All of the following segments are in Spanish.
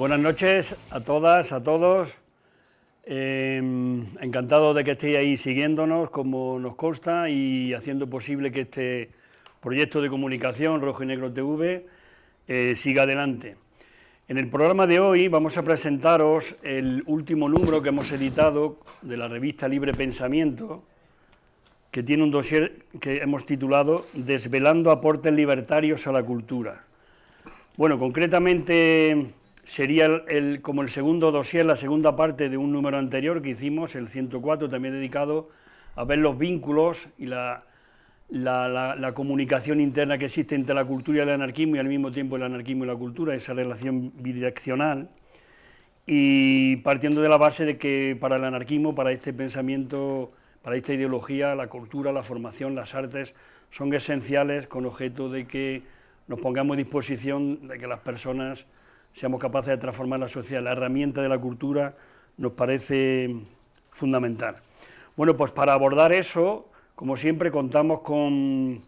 Buenas noches a todas, a todos. Eh, encantado de que estéis ahí siguiéndonos, como nos consta, y haciendo posible que este proyecto de comunicación Rojo y Negro TV eh, siga adelante. En el programa de hoy vamos a presentaros el último número que hemos editado de la revista Libre Pensamiento, que tiene un dossier que hemos titulado Desvelando aportes libertarios a la cultura. Bueno, concretamente sería el, como el segundo dossier, la segunda parte de un número anterior que hicimos, el 104, también dedicado a ver los vínculos y la, la, comunicación interna que existe entre la cultura y el anarquismo y al mismo tiempo el anarquismo y la cultura, esa relación bidireccional, y partiendo de la base de que para el anarquismo, para este pensamiento, para esta ideología, la cultura, la formación, las artes son esenciales con objeto de que nos pongamos a disposición de que las personas seamos capaces de transformar la sociedad. La herramienta de la cultura nos parece fundamental. Bueno, pues para abordar eso, como siempre, contamos con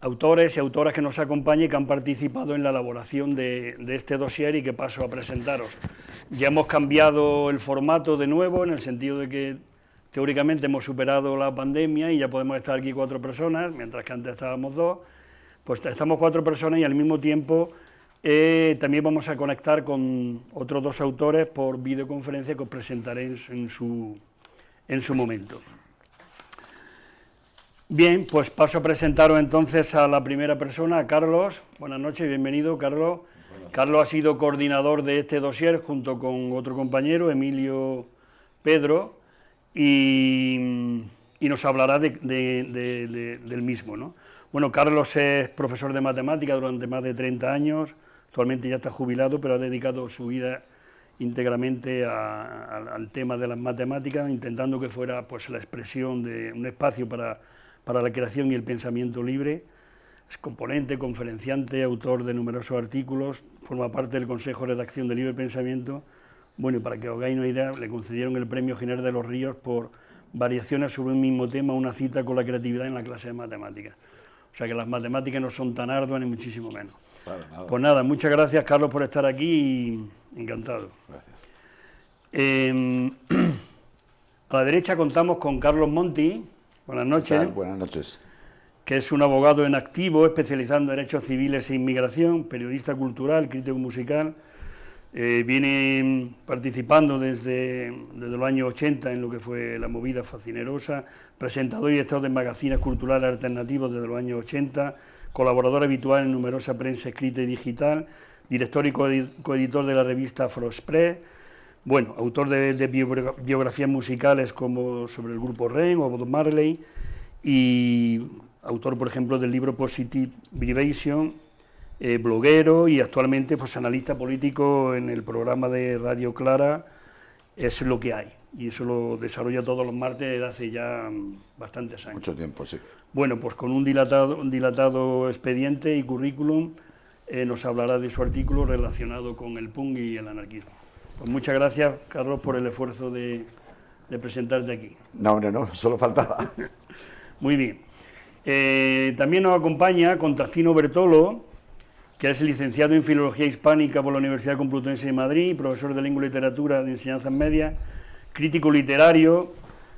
autores y autoras que nos acompañen y que han participado en la elaboración de, este dossier y que paso a presentaros. Ya hemos cambiado el formato de nuevo, en el sentido de que teóricamente hemos superado la pandemia y ya podemos estar aquí cuatro personas, mientras que antes estábamos dos, pues estamos cuatro personas y al mismo tiempo eh, también vamos a conectar con otros dos autores por videoconferencia que os presentaré en su, en su momento. Bien, pues paso a presentaros entonces a la primera persona, a Carlos. Buenas noches, bienvenido, Carlos. Carlos ha sido coordinador de este dossier junto con otro compañero, Emilio Pedro, y, nos hablará del mismo. ¿no? Bueno, Carlos es profesor de matemática durante más de 30 años, Actualmente ya está jubilado, pero ha dedicado su vida íntegramente al tema de las matemáticas, intentando que fuera pues, la expresión de un espacio para, para la creación y el pensamiento libre. Es componente, conferenciante, autor de numerosos artículos, forma parte del Consejo de Redacción de Libre Pensamiento. Bueno, y para que os hagáis una idea, le concedieron el Premio General de los Ríos por variaciones sobre un mismo tema, una cita con la creatividad en la clase de matemáticas. O sea que las matemáticas no son tan arduas ni muchísimo menos. Pues nada, muchas gracias Carlos por estar aquí y encantado. Gracias. Em, a la derecha contamos con Carlos Monti. Buenas noches. Buenas noches. Que es un abogado en activo, especializado en derechos civiles e inmigración, periodista cultural, crítico musical. Eh, viene participando desde, desde los años 80 en lo que fue la movida fascinerosa, presentador y director de magazines culturales alternativos desde los años 80, colaborador habitual en numerosa prensa escrita y digital, director y coeditor de la revista Afroexpress, bueno, autor de, biografías musicales como sobre el grupo Ren o Bob Marley y autor, por ejemplo, del libro Positive Vibration, eh, bloguero y actualmente pues, analista político en el programa de Radio Clara, es lo que hay. Y eso lo desarrolla todos los martes desde hace ya bastantes años. Mucho tiempo, sí. Bueno, pues con un dilatado, un dilatado expediente y currículum eh, nos hablará de su artículo relacionado con el PUNG y el anarquismo. Pues muchas gracias, Carlos, por el esfuerzo de, presentarte aquí. No, no, no, solo faltaba. Muy bien. Eh, también nos acompaña Contacino Bertolo, que es licenciado en Filología Hispánica por la Universidad Complutense de Madrid, profesor de Lengua y Literatura de Enseñanzas Medias, crítico literario,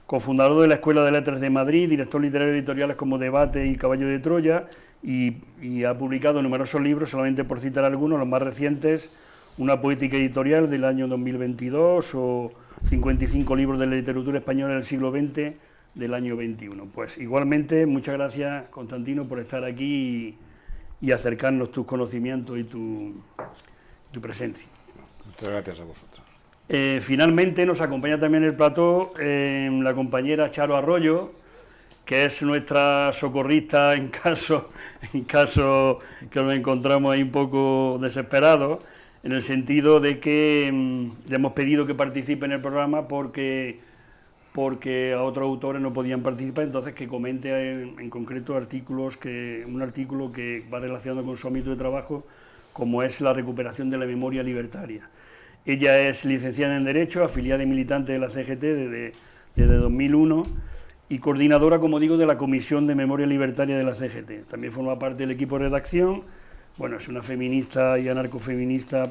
cofundador de la Escuela de Letras de Madrid, director literario de editoriales como Debate y Caballo de Troya, y, ha publicado numerosos libros, solamente por citar algunos, los más recientes, una poética editorial del año 2022 o 55 libros de la literatura española del siglo XX del año 21. Pues igualmente, muchas gracias, Constantino, por estar aquí acercarnos tus conocimientos y tu, tu presencia. Muchas gracias a vosotros. Eh, finalmente nos acompaña también el plató eh, la compañera Charo Arroyo, que es nuestra socorrista en caso, en caso que nos encontramos ahí un poco desesperados, en el sentido de que mm, le hemos pedido que participe en el programa porque, porque otros autores no podían participar, entonces que comente en, en concreto artículos que, un artículo que va relacionado con su ámbito de trabajo, como es la recuperación de la memoria libertaria. Ella es licenciada en Derecho, afiliada y militante de la CGT desde, desde 2001 y coordinadora, como digo, de la Comisión de Memoria Libertaria de la CGT. También forma parte del equipo de redacción, bueno, es una feminista y anarcofeminista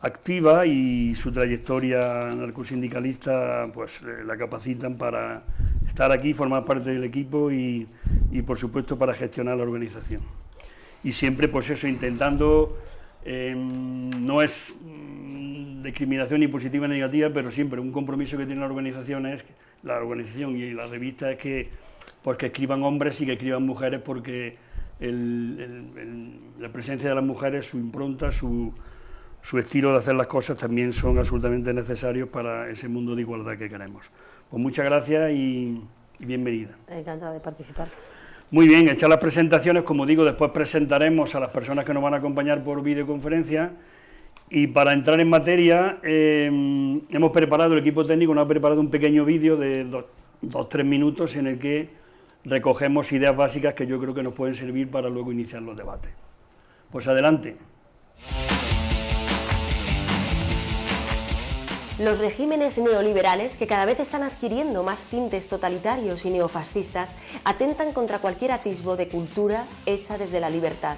activa y su trayectoria narcosindicalista pues eh, la capacitan para estar aquí, formar parte del equipo y, por supuesto para gestionar la organización. Y siempre pues eso, intentando, em, no es mm, discriminación ni positiva ni negativa, pero siempre un compromiso que tiene la organización es, la organización y la revista es que, pues, que escriban hombres y que escriban mujeres porque la presencia de las mujeres, su impronta, su, su estilo de hacer las cosas también son absolutamente necesarios para ese mundo de igualdad que queremos. Pues muchas gracias y, bienvenida. Encantada de participar. Muy bien, hechas las presentaciones, como digo, después presentaremos a las personas que nos van a acompañar por videoconferencia y para entrar en materia eh, hemos preparado, el equipo técnico nos ha preparado un pequeño vídeo de dos, dos, tres minutos en el que recogemos ideas básicas que yo creo que nos pueden servir para luego iniciar los debates. Pues adelante. Los regímenes neoliberales, que cada vez están adquiriendo más tintes totalitarios y neofascistas, atentan contra cualquier atisbo de cultura hecha desde la libertad.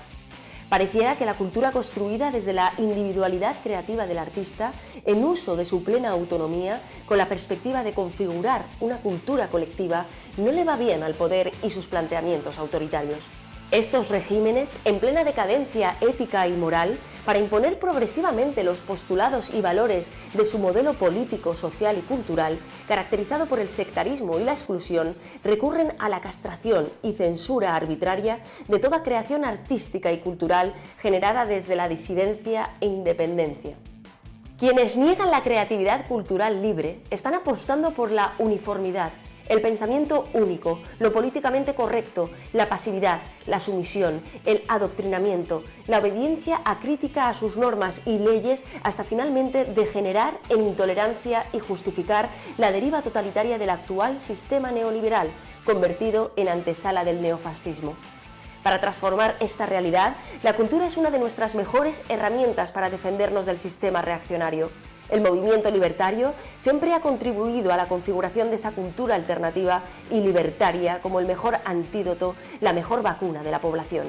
Pareciera que la cultura construida desde la individualidad creativa del artista, en uso de su plena autonomía, con la perspectiva de configurar una cultura colectiva, no le va bien al poder y sus planteamientos autoritarios. Estos regímenes, en plena decadencia ética y moral, para imponer progresivamente los postulados y valores de su modelo político, social y cultural, caracterizado por el sectarismo y la exclusión, recurren a la castración y censura arbitraria de toda creación artística y cultural generada desde la disidencia e independencia. Quienes niegan la creatividad cultural libre están apostando por la uniformidad, el pensamiento único, lo políticamente correcto, la pasividad, la sumisión, el adoctrinamiento, la obediencia acrítica a sus normas y leyes hasta finalmente degenerar en intolerancia y justificar la deriva totalitaria del actual sistema neoliberal, convertido en antesala del neofascismo. Para transformar esta realidad, la cultura es una de nuestras mejores herramientas para defendernos del sistema reaccionario. El movimiento libertario siempre ha contribuido a la configuración de esa cultura alternativa y libertaria como el mejor antídoto, la mejor vacuna de la población.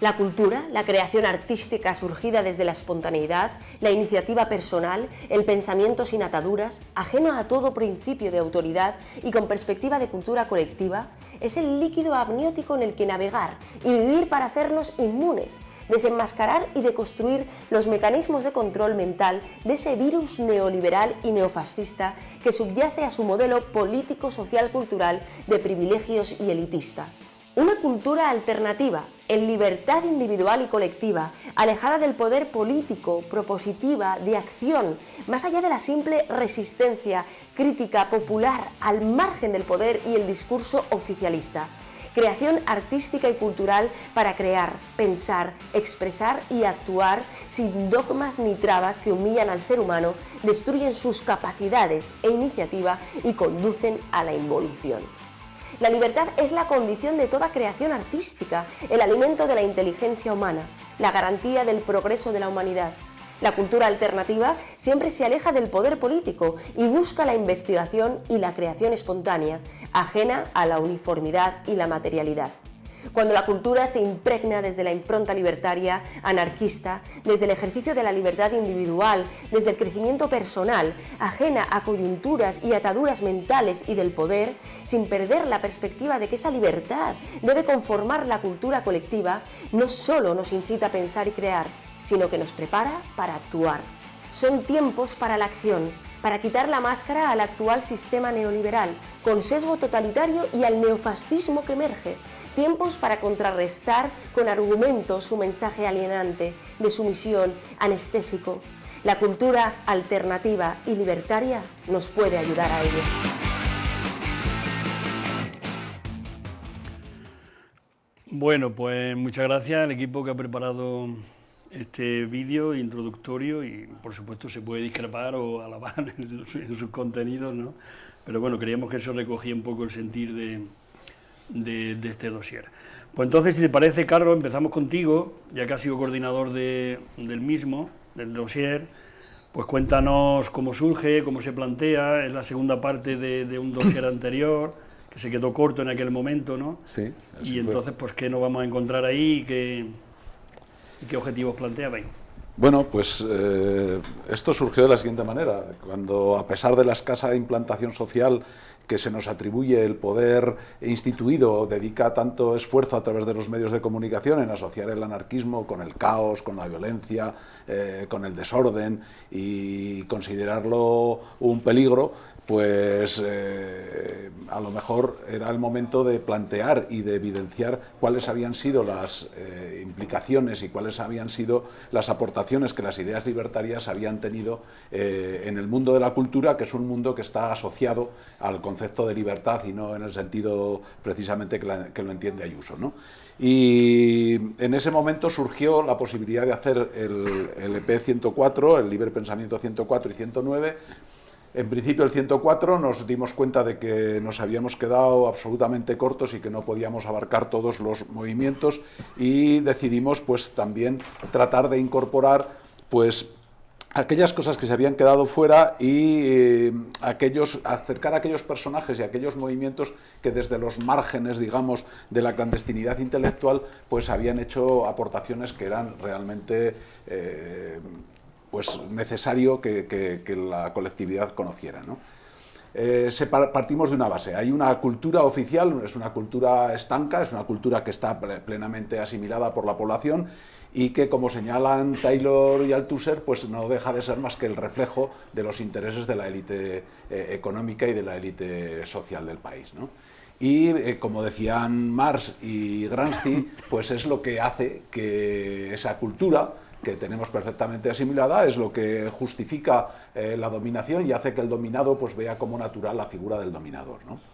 La cultura, la creación artística surgida desde la espontaneidad, la iniciativa personal, el pensamiento sin ataduras, ajeno a todo principio de autoridad y con perspectiva de cultura colectiva, es el líquido amniótico en el que navegar y vivir para hacernos inmunes, desenmascarar y deconstruir los mecanismos de control mental de ese virus neoliberal y neofascista que subyace a su modelo político-social-cultural de privilegios y elitista. Una cultura alternativa, en libertad individual y colectiva, alejada del poder político, propositiva, de acción, más allá de la simple resistencia crítica popular al margen del poder y el discurso oficialista. Creación artística y cultural para crear, pensar, expresar y actuar sin dogmas ni trabas que humillan al ser humano, destruyen sus capacidades e iniciativa y conducen a la involución. La libertad es la condición de toda creación artística, el alimento de la inteligencia humana, la garantía del progreso de la humanidad. La cultura alternativa siempre se aleja del poder político y busca la investigación y la creación espontánea, ajena a la uniformidad y la materialidad. Cuando la cultura se impregna desde la impronta libertaria, anarquista, desde el ejercicio de la libertad individual, desde el crecimiento personal, ajena a coyunturas y ataduras mentales y del poder, sin perder la perspectiva de que esa libertad debe conformar la cultura colectiva, no solo nos incita a pensar y crear, sino que nos prepara para actuar. Son tiempos para la acción, para quitar la máscara al actual sistema neoliberal, con sesgo totalitario y al neofascismo que emerge, tiempos para contrarrestar con argumentos su mensaje alienante, de sumisión, anestésico. La cultura alternativa y libertaria nos puede ayudar a ello. Bueno, pues muchas gracias al equipo que ha preparado este vídeo introductorio y por supuesto se puede discrepar o alabar en sus contenidos, ¿no? Pero bueno, creíamos que eso recogía un poco el sentir de, de, este dossier. Pues entonces, si te parece, Carlos, empezamos contigo, ya que has sido coordinador del mismo, del dossier, pues cuéntanos cómo surge, cómo se plantea, es la segunda parte de, un dossier anterior, que se quedó corto en aquel momento, ¿no? Sí. Y entonces, pues, ¿qué nos vamos a encontrar ahí y qué, objetivos planteabais? Bueno, pues eh, esto surgió de la siguiente manera. Cuando, a pesar de la escasa implantación social que se nos atribuye el poder instituido, dedica tanto esfuerzo a través de los medios de comunicación en asociar el anarquismo con el caos, con la violencia, eh, con el desorden y considerarlo un peligro, pues eh, a lo mejor era el momento de plantear y de evidenciar cuáles habían sido las eh, implicaciones y cuáles habían sido las aportaciones que las ideas libertarias habían tenido eh, en el mundo de la cultura, que es un mundo que está asociado al concepto de libertad y no en el sentido precisamente que, lo entiende Ayuso. Y en ese momento surgió la posibilidad de hacer el, el EP 104, el Libre Pensamiento 104 y 109, en principio el 104 nos dimos cuenta de que nos habíamos quedado absolutamente cortos y que no podíamos abarcar todos los movimientos y decidimos pues también tratar de incorporar pues aquellas cosas que se habían quedado fuera y eh, aquellos, acercar a aquellos personajes y aquellos movimientos que desde los márgenes, digamos, de la clandestinidad intelectual, pues habían hecho aportaciones que eran realmente eh, pues necesario que, la colectividad conociera. Eh, partimos de una base, hay una cultura oficial, es una cultura estanca, es una cultura que está plenamente asimilada por la población y que, como señalan Taylor y Althusser, pues no deja de ser más que el reflejo de los intereses de la élite eh, económica y de la élite social del país. Y, eh, como decían Marx y Gramsci, pues es lo que hace que esa cultura que tenemos perfectamente asimilada, es lo que justifica eh, la dominación y hace que el dominado pues, vea como natural la figura del dominador. ¿no?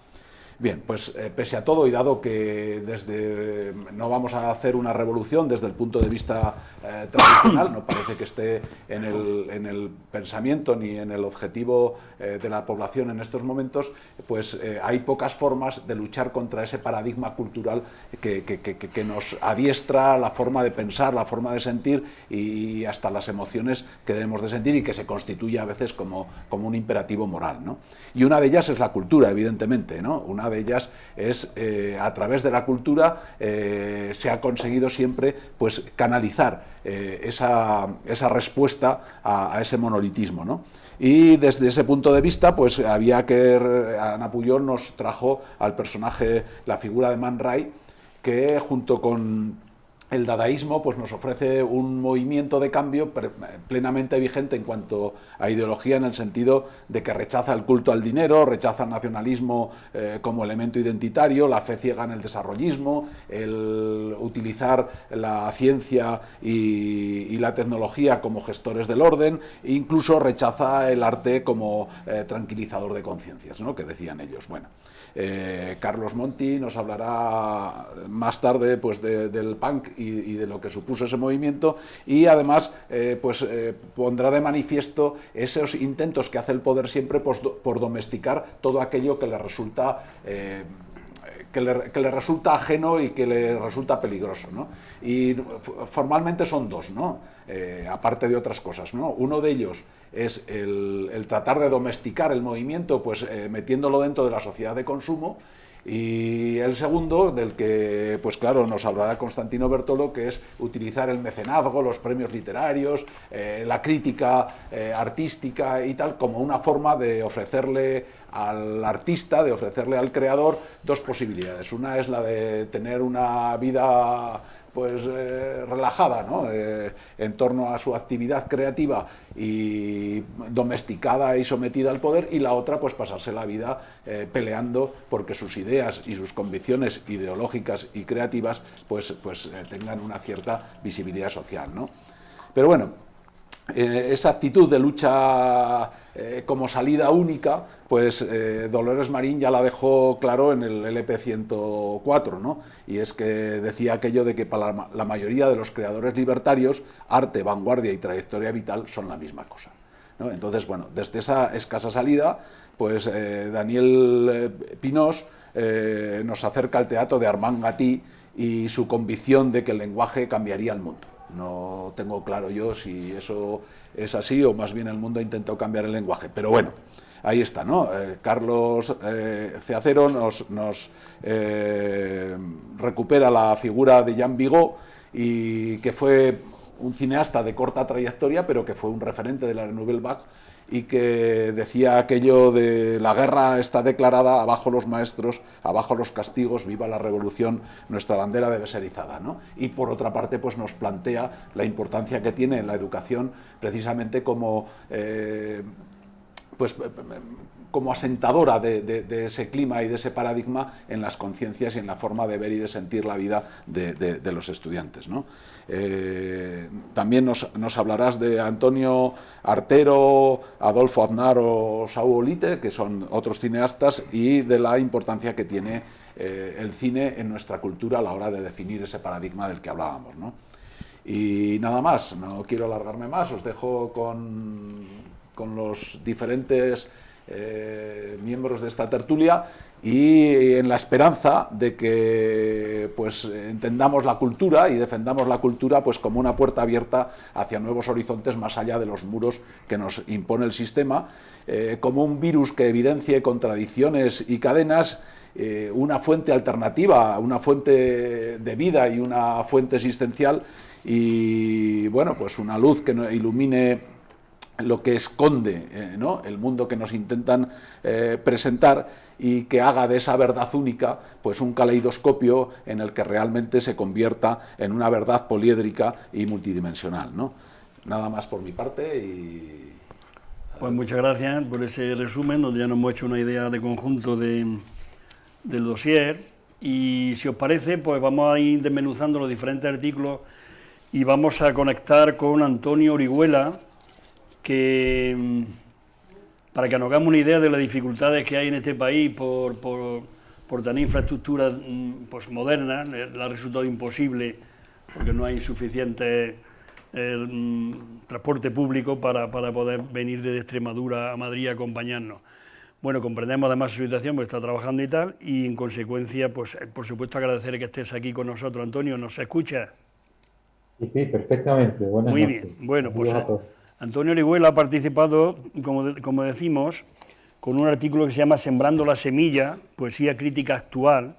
Bien, pues eh, pese a todo y dado que desde no vamos a hacer una revolución desde el punto de vista eh, tradicional, no parece que esté en el, pensamiento ni en el objetivo eh, de la población en estos momentos, pues hay pocas formas de luchar contra ese paradigma cultural que, que, nos adiestra la forma de pensar, la forma de sentir y hasta las emociones que debemos de sentir y que se constituye a veces como, como un imperativo moral. ¿no? Y una de ellas es la cultura, evidentemente, ¿no? una de ellas es, eh, a través de la cultura, eh, se ha conseguido siempre pues, canalizar eh, esa, respuesta a, ese monolitismo. Y desde ese punto de vista, pues había que, Ana Puyol nos trajo al personaje, la figura de Man Ray, que junto con el dadaísmo pues, nos ofrece un movimiento de cambio plenamente vigente en cuanto a ideología en el sentido de que rechaza el culto al dinero, rechaza el nacionalismo eh, como elemento identitario, la fe ciega en el desarrollismo, el utilizar la ciencia y, la tecnología como gestores del orden, e incluso rechaza el arte como eh, tranquilizador de conciencias, ¿no? que decían ellos. Bueno, eh, Carlos Monti nos hablará más tarde pues, del punk y, de lo que supuso ese movimiento y además eh, pues, eh, pondrá de manifiesto esos intentos que hace el poder siempre pues, por domesticar todo aquello que le resulta que le, resulta ajeno y que le resulta peligroso. ¿no? Y formalmente son dos, ¿no? aparte de otras cosas. ¿no? Uno de ellos es el, tratar de domesticar el movimiento, pues eh, metiéndolo dentro de la sociedad de consumo, y el segundo, del que, pues claro, nos hablará Constantino Bertolo, que es utilizar el mecenazgo, los premios literarios, eh, la crítica eh, artística y tal, como una forma de ofrecerle al artista, de ofrecerle al creador dos posibilidades. Una es la de tener una vida pues eh, relajada eh, en torno a su actividad creativa y domesticada y sometida al poder y la otra pues pasarse la vida eh, peleando porque sus ideas y sus convicciones ideológicas y creativas pues, pues tengan una cierta visibilidad social. ¿no? Pero bueno, esa actitud de lucha eh, como salida única, pues eh, Dolores Marín ya la dejó claro en el LP 104, ¿no? y es que decía aquello de que para la mayoría de los creadores libertarios, arte, vanguardia y trayectoria vital son la misma cosa. Entonces, bueno, desde esa escasa salida, pues eh, Daniel Pinós nos acerca al teatro de Armand Gatti y su convicción de que el lenguaje cambiaría el mundo. No tengo claro yo si eso es así o más bien el mundo ha intentado cambiar el lenguaje, pero bueno, ahí está, ¿no? Eh, Carlos eh, Ceacero nos, eh, recupera la figura de Jean Vigo y que fue un cineasta de corta trayectoria, pero que fue un referente de la Nouvelle Vague y que decía aquello de la guerra está declarada, abajo los maestros, abajo los castigos, viva la revolución, nuestra bandera debe ser izada. ¿no? Y por otra parte pues nos plantea la importancia que tiene la educación precisamente como... Eh, pues como asentadora de, ese clima y de ese paradigma en las conciencias y en la forma de ver y de sentir la vida de, los estudiantes. Eh, también nos, hablarás de Antonio Artero, Adolfo Aznar o Saúl que son otros cineastas, y de la importancia que tiene eh, el cine en nuestra cultura a la hora de definir ese paradigma del que hablábamos. Y nada más, no quiero alargarme más, os dejo con, con los diferentes eh, miembros de esta tertulia y en la esperanza de que pues entendamos la cultura y defendamos la cultura pues como una puerta abierta hacia nuevos horizontes más allá de los muros que nos impone el sistema, eh, como un virus que evidencie contradicciones y cadenas, eh, una fuente alternativa, una fuente de vida y una fuente existencial y bueno, pues una luz que ilumine lo que esconde eh, el mundo que nos intentan eh, presentar y que haga de esa verdad única pues un caleidoscopio en el que realmente se convierta en una verdad poliédrica y multidimensional. ¿no? Nada más por mi parte y... Pues muchas gracias por ese resumen, donde ya nos hemos hecho una idea de conjunto de, del dossier y si os parece, pues vamos a ir desmenuzando los diferentes artículos y vamos a conectar con Antonio Orihuela, que mm, para que nos hagamos una idea de las dificultades que hay en este país por, por, por tener infraestructura mm, pues, moderna, eh, le ha resultado imposible porque no hay suficiente eh, mm, transporte público para, para, poder venir desde Extremadura a Madrid a acompañarnos. Bueno, comprendemos además su situación, porque está trabajando y tal, y en consecuencia, pues eh, por supuesto agradecer que estés aquí con nosotros. Antonio, ¿nos escucha? Sí, sí, perfectamente. Buenas Muy bien, bueno, pues... Antonio Orihuela ha participado, como, decimos, con un artículo que se llama Sembrando la Semilla, Poesía Crítica Actual,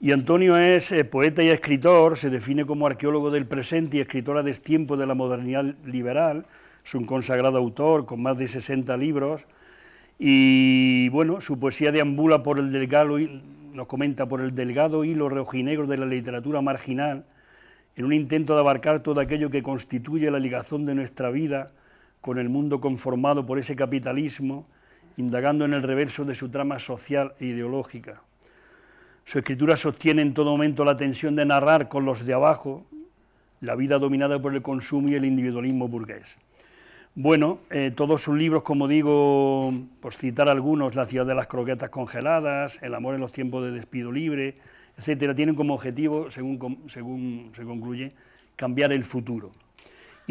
y Antonio es eh, poeta y escritor, se define como arqueólogo del presente y escritor a destiempo de la modernidad liberal, es un consagrado autor con más de 60 libros, y bueno, su poesía deambula por el delgado, nos comenta, por el delgado hilo rojinegro de la literatura marginal, en un intento de abarcar todo aquello que constituye la ligazón de nuestra vida, con el mundo conformado por ese capitalismo, indagando en el reverso de su trama social e ideológica. Su escritura sostiene en todo momento la tensión de narrar con los de abajo la vida dominada por el consumo y el individualismo burgués. Bueno, eh, todos sus libros, como digo, por citar algunos, La ciudad de las croquetas congeladas, El amor en los tiempos de despido libre, etcétera, tienen como objetivo, según, según se concluye, cambiar el futuro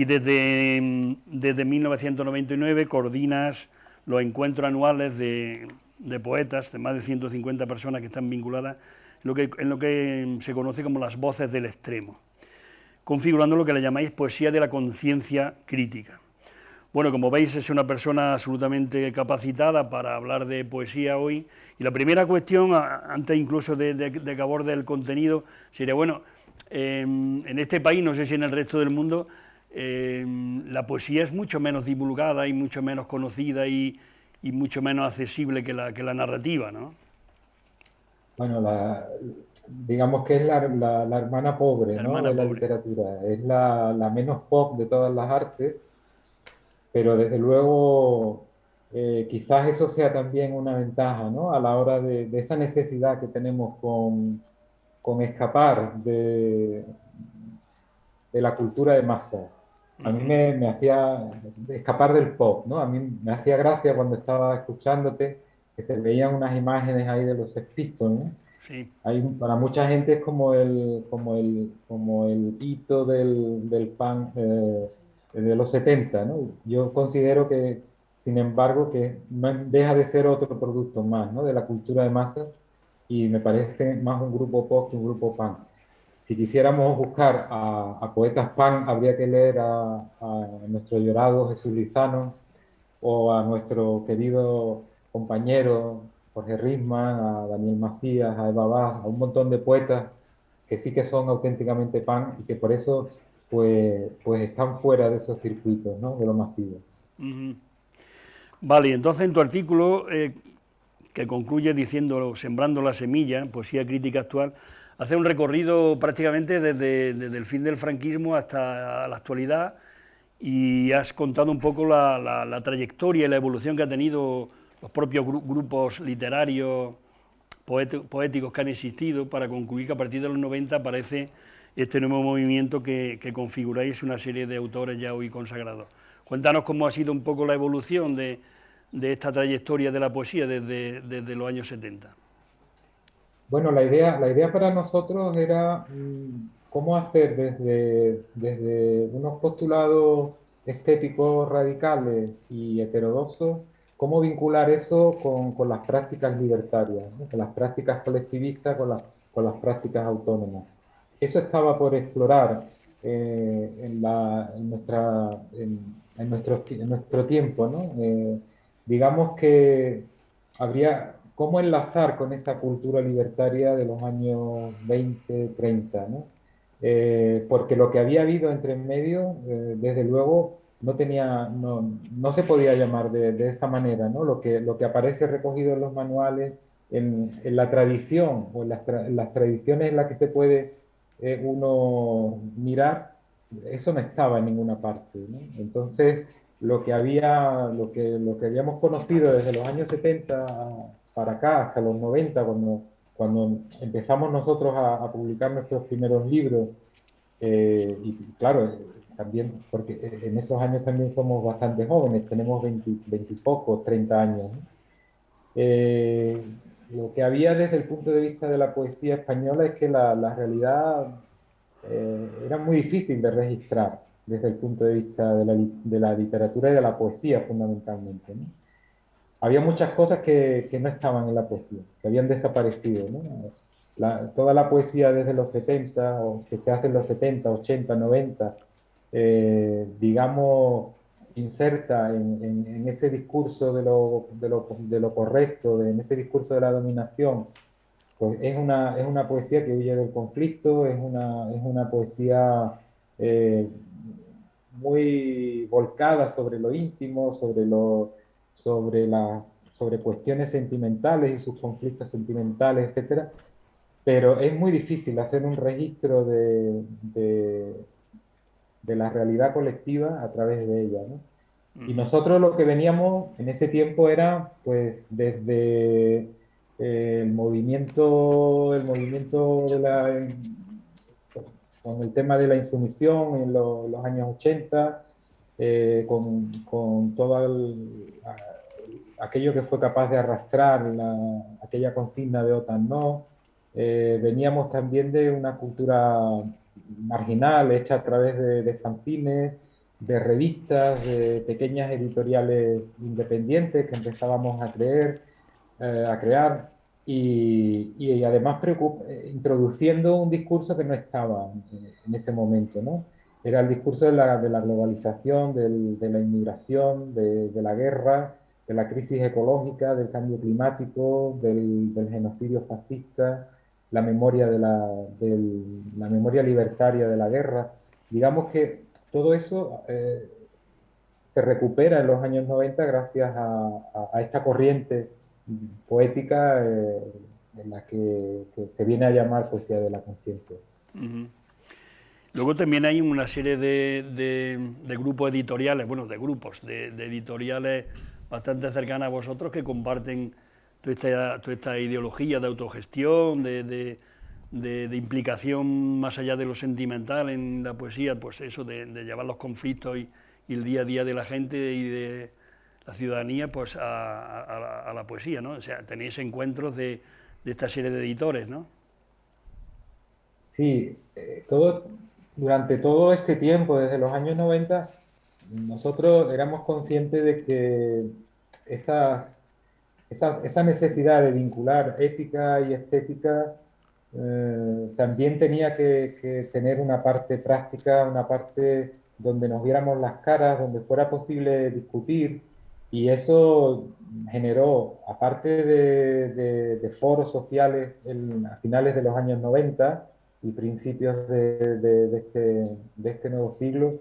y desde, desde 1999 coordinas los encuentros anuales de, poetas, de más de 150 personas que están vinculadas en lo que, en lo que se conoce como las voces del extremo, configurando lo que le llamáis poesía de la conciencia crítica. Bueno, como veis, es una persona absolutamente capacitada para hablar de poesía hoy. Y la primera cuestión, antes incluso de, de, de que aborde el contenido, sería, bueno, en este país, no sé si en el resto del mundo, eh, la poesía es mucho menos divulgada y mucho menos conocida y, mucho menos accesible que la, que la narrativa, ¿no? Bueno, digamos que es la, hermana pobre de la literatura, es la, menos pop de todas las artes, pero desde luego eh, quizás eso sea también una ventaja ¿no? a la hora de, esa necesidad que tenemos con, con escapar de, de la cultura de masa a mí me, hacía escapar del pop, ¿no? A mí me hacía gracia cuando estaba escuchándote que se veían unas imágenes ahí de los Sex ¿no? Sí. Hay, para mucha gente es como el, como el, como el hito del, del pan eh, de los 70, ¿no? Yo considero que, sin embargo, que no deja de ser otro producto más, ¿no? De la cultura de masa y me parece más un grupo pop que un grupo punk si quisiéramos buscar a, poetas pan, habría que leer a, nuestro llorado Jesús Lizano o a nuestro querido compañero Jorge Risman, a Daniel Macías, a Eva Vaz, a un montón de poetas que sí que son auténticamente pan y que por eso pues, pues están fuera de esos circuitos, ¿no? de lo masivo. Vale, entonces en tu artículo, eh, que concluye diciendo Sembrando la semilla, poesía crítica actual, hace un recorrido prácticamente desde, el fin del franquismo hasta la actualidad y has contado un poco la, trayectoria y la evolución que ha tenido los propios grupos literarios, poéticos que han existido, para concluir que a partir de los 90 aparece este nuevo movimiento que, configuráis una serie de autores ya hoy consagrados. Cuéntanos cómo ha sido un poco la evolución de, esta trayectoria de la poesía desde, desde los años 70. Bueno, la idea, la idea para nosotros era mm, cómo hacer desde, desde unos postulados estéticos radicales y heterodoxos, cómo vincular eso con, con las prácticas libertarias, con las prácticas colectivistas, con, con las prácticas autónomas. Eso estaba por explorar eh, en, la, en, nuestra, en, nuestro, en nuestro tiempo. ¿no? Eh, digamos que habría cómo enlazar con esa cultura libertaria de los años 20, 30, ¿no? Eh, porque lo que había habido entre medio, eh, desde luego, no, tenía, no, no se podía llamar de, de, esa manera, ¿no? Lo que, lo que aparece recogido en los manuales, en, en la tradición, o en las, las, tradiciones en las que se puede eh, uno mirar, eso no estaba en ninguna parte, ¿no? Entonces, lo que, había, lo, que, lo que habíamos conocido desde los años 70 para acá, hasta los 90, cuando, cuando empezamos nosotros a, publicar nuestros primeros libros, eh, y claro, también, porque en esos años también somos bastante jóvenes, tenemos 20, 20 y pocos, 30 años. Eh, lo que había desde el punto de vista de la poesía española es que la, la realidad eh, era muy difícil de registrar desde el punto de vista de la, de la literatura y de la poesía fundamentalmente. ¿no? Había muchas cosas que, que, no estaban en la poesía, que habían desaparecido. ¿no? La, toda la poesía desde los 70, o que se hace en los 70, 80, 90, eh, digamos, inserta en, en, ese discurso de lo, de, lo, de lo, correcto, en ese discurso de la dominación, pues es una, es una poesía que huye del conflicto, es una, es una poesía eh, muy volcada sobre lo íntimo, sobre lo sobre, la, sobre cuestiones sentimentales y sus conflictos sentimentales, etc. Pero es muy difícil hacer un registro de, de, de la realidad colectiva a través de ella. ¿no? Y nosotros lo que veníamos en ese tiempo era, pues, desde eh, el movimiento, el movimiento de la, con el tema de la insumisión en los años 80, eh, con, con, todo el, aquello que fue capaz de arrastrar la, aquella consigna de OTAN no. Eh, veníamos también de una cultura marginal hecha a través de, de fanzines, de revistas, de pequeñas editoriales independientes que empezábamos a creer, eh, a crear y, y además introduciendo un discurso que no estaba en ese momento, ¿no? Era el discurso de la, de la globalización, del, de la inmigración, de, de, la guerra, de la crisis ecológica, del cambio climático, del, del genocidio fascista, la memoria, de la, la memoria libertaria de la guerra. Digamos que todo eso eh, se recupera en los años 90 gracias a, a, esta corriente poética eh, en la que, que, se viene a llamar poesía de la conciencia. Luego también hay una serie de, grupos editoriales, bueno, de grupos, de, editoriales bastante cercanas a vosotros que comparten toda esta, ideología de autogestión, de, implicación más allá de lo sentimental en la poesía, pues eso, de, llevar los conflictos y, el día a día de la gente y de la ciudadanía pues a, la, poesía, ¿no? O sea, tenéis encuentros de, esta serie de editores, ¿no? Sí, eh, todo, durante todo este tiempo, desde los años 90, nosotros éramos conscientes de que esa, necesidad de vincular ética y estética eh, también tenía que, tener una parte práctica, una parte donde nos viéramos las caras, donde fuera posible discutir, y eso generó, aparte de, foros sociales a finales de los años 90, y principios de, este, de, este, nuevo siglo,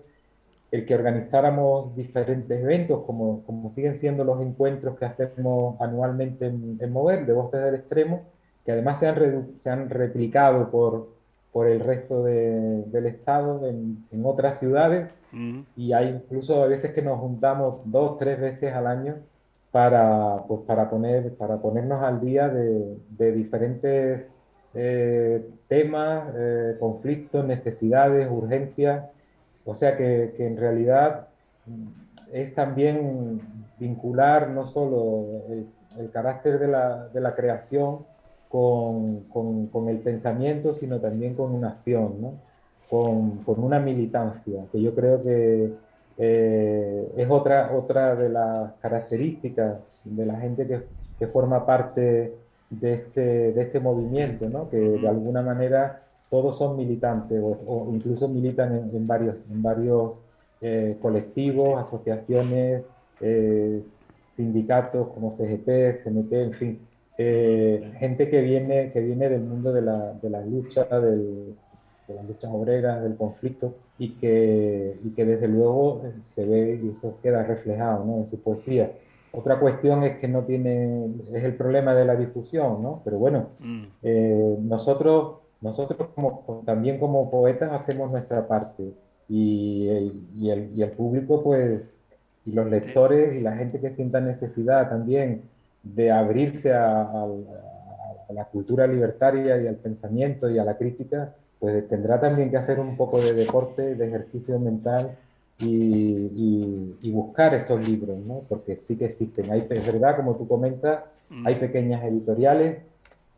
el que organizáramos diferentes eventos, como, como siguen siendo los encuentros que hacemos anualmente en, Mover, de Voces del Extremo, que además se han, se han replicado por, por el resto del Estado en, en otras ciudades, y hay incluso a veces que nos juntamos dos, tres veces al año para, pues, para, poner, para ponernos al día de, de diferentes eh, temas, eh, conflictos, necesidades, urgencias. O sea que, en realidad es también vincular no solo el, el carácter de la, de la creación con, con, con, el pensamiento, sino también con una acción, ¿no? con, con, una militancia, que yo creo que eh, es otra, otra de las características de la gente que, que forma parte de este, de este movimiento, ¿no? que de alguna manera todos son militantes o, incluso militan en, varios, en varios eh, colectivos, asociaciones, eh, sindicatos como CGT, CNT, en fin, gente que viene, que viene del mundo de la, de la lucha, del, de las luchas obreras, del conflicto, y que, y que desde luego se ve y eso queda reflejado ¿no? en su poesía. Otra cuestión es que no tiene, es el problema de la difusión, ¿no? Pero bueno, mm. eh, nosotros, nosotros como, también como poetas hacemos nuestra parte y el, y, el, y el, público, pues, y los lectores y la gente que sienta necesidad también de abrirse a, a, a la cultura libertaria y al pensamiento y a la crítica, pues tendrá también que hacer un poco de deporte, de ejercicio mental y, y, buscar estos libros, ¿no? porque sí que existen. Hay, es verdad, como tú comentas, mm. hay pequeñas editoriales,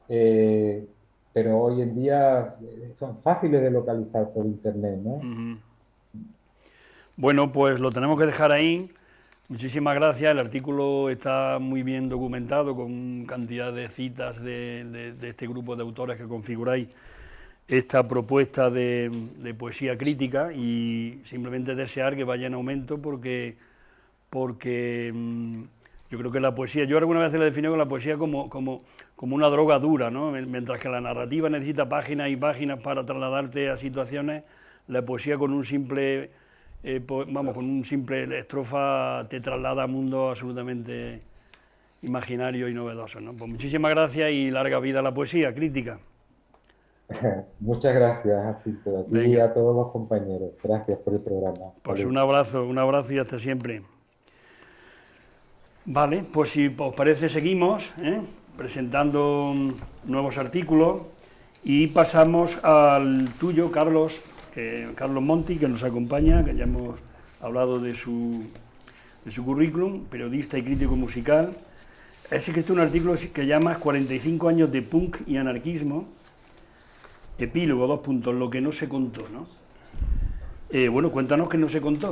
eh, pero hoy en día son fáciles de localizar por internet. ¿no? Bueno, pues lo tenemos que dejar ahí. Muchísimas gracias, el artículo está muy bien documentado con cantidad de citas de, de este grupo de autores que configuráis esta propuesta de, poesía crítica y simplemente desear que vaya en aumento porque, porque mm, yo creo que la poesía, yo alguna vez la defino con la poesía como, como, como una droga dura, ¿no? mientras que la narrativa necesita páginas y páginas para trasladarte a situaciones, la poesía con un simple, eh, vamos, con un simple estrofa te traslada a mundos absolutamente imaginarios y novedosos. ¿no? Pues muchísimas gracias y larga vida a la poesía crítica. Muchas gracias, Jacinto, y a todos los compañeros. Gracias por el programa. Pues un abrazo, un abrazo y hasta siempre. Vale, pues si os parece seguimos ¿eh? presentando nuevos artículos y pasamos al tuyo, Carlos, Carlos Monti, que nos acompaña, que ya hemos hablado de su, de su currículum, periodista y crítico musical. Ha escrito un artículo que llama 45 años de punk y anarquismo, Epílogo, dos puntos, lo que no se contó, ¿no? Eh, bueno, cuéntanos qué no se contó.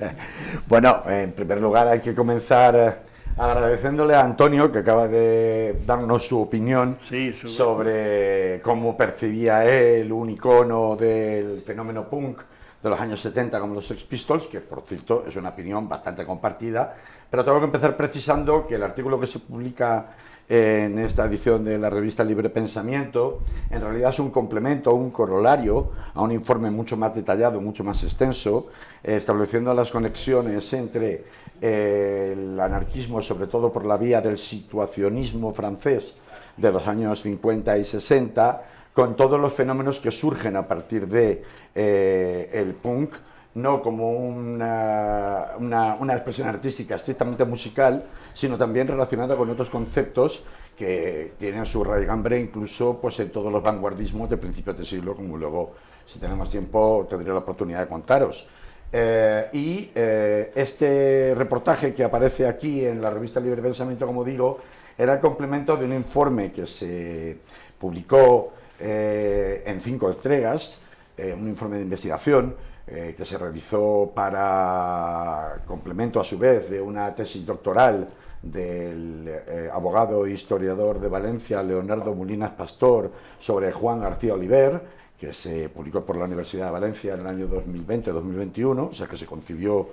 bueno, en primer lugar hay que comenzar eh, agradeciéndole a Antonio, que acaba de darnos su opinión sobre cómo percibía él un icono del fenómeno punk de los años 70 como los Sex Pistols, que por cierto es una opinión bastante compartida, pero tengo que empezar precisando que el artículo que se publica en esta edición de la revista Libre Pensamiento, en realidad es un complemento, un corolario a un informe mucho más detallado, mucho más extenso, eh, estableciendo las conexiones entre eh, el anarquismo, sobre todo por la vía del situacionismo francés de los años 50 y 60, con todos los fenómenos que surgen a partir de eh, el punk, no como una, una, expresión artística estrictamente musical, sino también relacionada con otros conceptos que tienen su raigambre incluso pues, en todos los vanguardismos de principios de siglo, como luego, si tenemos tiempo, tendré la oportunidad de contaros. Eh, y eh, este reportaje que aparece aquí en la revista Libre Pensamiento, como digo, era el complemento de un informe que se publicó eh, en cinco entregas, un informe de investigación, que se realizó para complemento a su vez de una tesis doctoral del eh, abogado e historiador de Valencia, Leonardo Mulinas Pastor, sobre Juan García Oliver, que se publicó por la Universidad de Valencia en el año 2020-2021, o sea que se concibió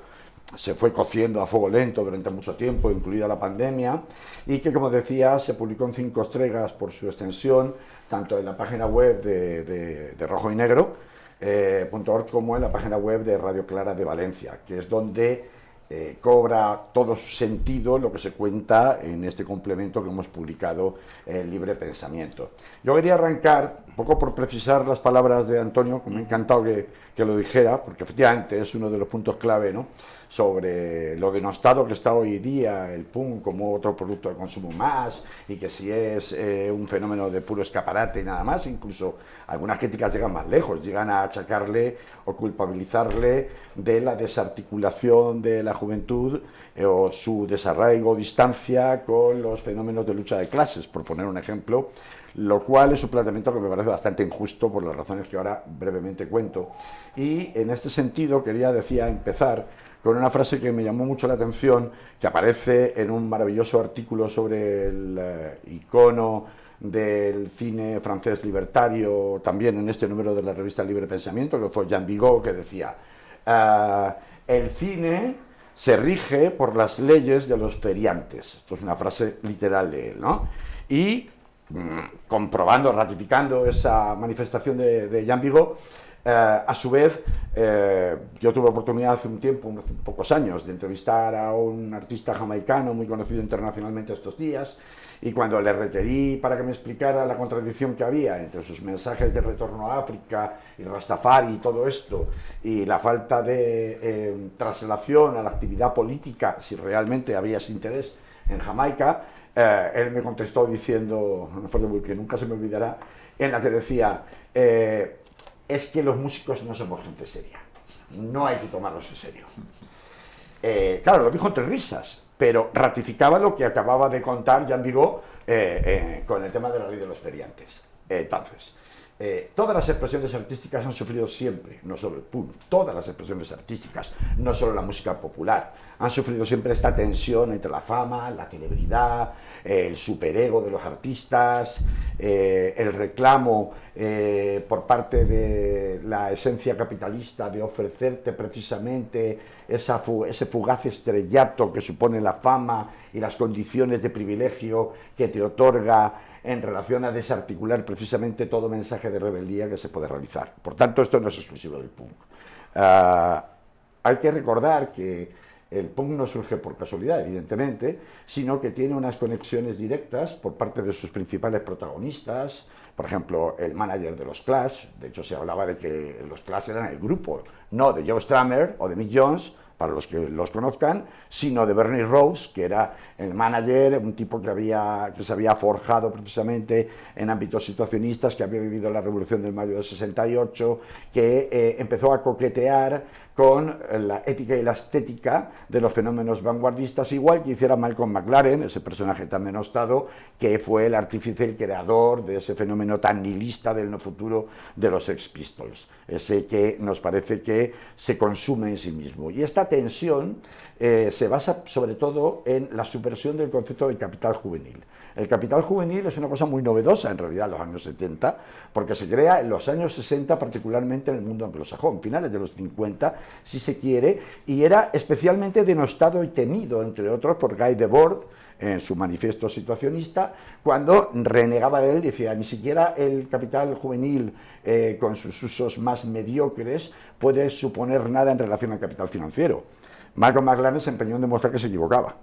se fue cociendo a fuego lento durante mucho tiempo, incluida la pandemia, y que, como decía, se publicó en cinco estrellas por su extensión, tanto en la página web de, Rojo y Negro, eh, como en la página web de Radio Clara de Valencia, que es donde eh, cobra todo su sentido lo que se cuenta en este complemento que hemos publicado en Libre Pensamiento. Yo quería arrancar, un poco por precisar las palabras de Antonio, que me ha encantado que, que lo dijera, porque efectivamente es uno de los puntos clave, ¿no? sobre lo denostado que está hoy día el PUM como otro producto de consumo más y que si es eh, un fenómeno de puro escaparate y nada más, incluso algunas críticas llegan más lejos, llegan a achacarle o culpabilizarle de la desarticulación de la juventud eh, o su desarraigo distancia con los fenómenos de lucha de clases, por poner un ejemplo, lo cual es un planteamiento que me parece bastante injusto por las razones que ahora brevemente cuento. Y en este sentido quería, decía, empezar con una frase que me llamó mucho la atención, que aparece en un maravilloso artículo sobre el eh, icono del cine francés libertario, también en este número de la revista Libre Pensamiento, que fue Jean Vigo, que decía, ah, el cine se rige por las leyes de los feriantes. Esto es una frase literal de él, ¿no? Y comprobando, ratificando esa manifestación de, de Jean Vigo, eh, a su vez, eh, yo tuve oportunidad hace un tiempo, unos pocos años, de entrevistar a un artista jamaicano muy conocido internacionalmente estos días, y cuando le requerí para que me explicara la contradicción que había entre sus mensajes de retorno a África y Rastafari y todo esto, y la falta de eh, traslación a la actividad política, si realmente había ese interés en Jamaica, él me contestó diciendo, una frase que nunca se me olvidará, en la que decía, es que los músicos no somos gente seria. No hay que tomarlos en serio. Eh, claro, lo dijo entre risas, pero ratificaba lo que acababa de contar Jean Vigo eh, eh, con el tema de la ley de los feriantes. entonces, todas las expresiones artísticas han sufrido siempre, no solo el punk, todas las expresiones artísticas, no solo la música popular, han sufrido siempre esta tensión entre la fama, la celebridad, el superego de los artistas, eh, el reclamo eh, por parte de la esencia capitalista de ofrecerte precisamente ese fugaz estrellato que supone la fama y las condiciones de privilegio que te otorga en relación a desarticular precisamente todo mensaje de rebeldía que se puede realizar. Por tanto, esto no es exclusivo del punk. Ah, hay que recordar que el punk no surge por casualidad, evidentemente, sino que tiene unas conexiones directas por parte de sus principales protagonistas, por ejemplo, el manager de los Clash, de hecho se hablaba de que los Clash eran el grupo, no de Joe Strummer o de Mick Jones, para los que los conozcan, sino de Bernie Rose, que era el manager, un tipo que, había, que se había forjado precisamente en ámbitos situacionistas, que había vivido la Revolución del Mayo del 68, que eh, empezó a coquetear con la ética y la estética de los fenómenos vanguardistas, igual que hiciera Malcolm McLaren, ese personaje tan denostado, que fue el artífice, el creador de ese fenómeno tan nihilista del no futuro de los Sex Pistols, ese que nos parece que se consume en sí mismo. Y esta tensión eh, se basa sobre todo en la subversión del concepto de capital juvenil. El capital juvenil es una cosa muy novedosa en realidad en los años 70, porque se crea en los años 60, particularmente en el mundo anglosajón, finales de los 50, si se quiere, y era especialmente denostado y temido, entre otros, por Guy Debord, en su manifiesto situacionista, cuando renegaba de él, decía, ni siquiera el capital juvenil eh, con sus usos más mediocres puede suponer nada en relación al capital financiero. Malcolm McLaren se empeñó en demostrar que se equivocaba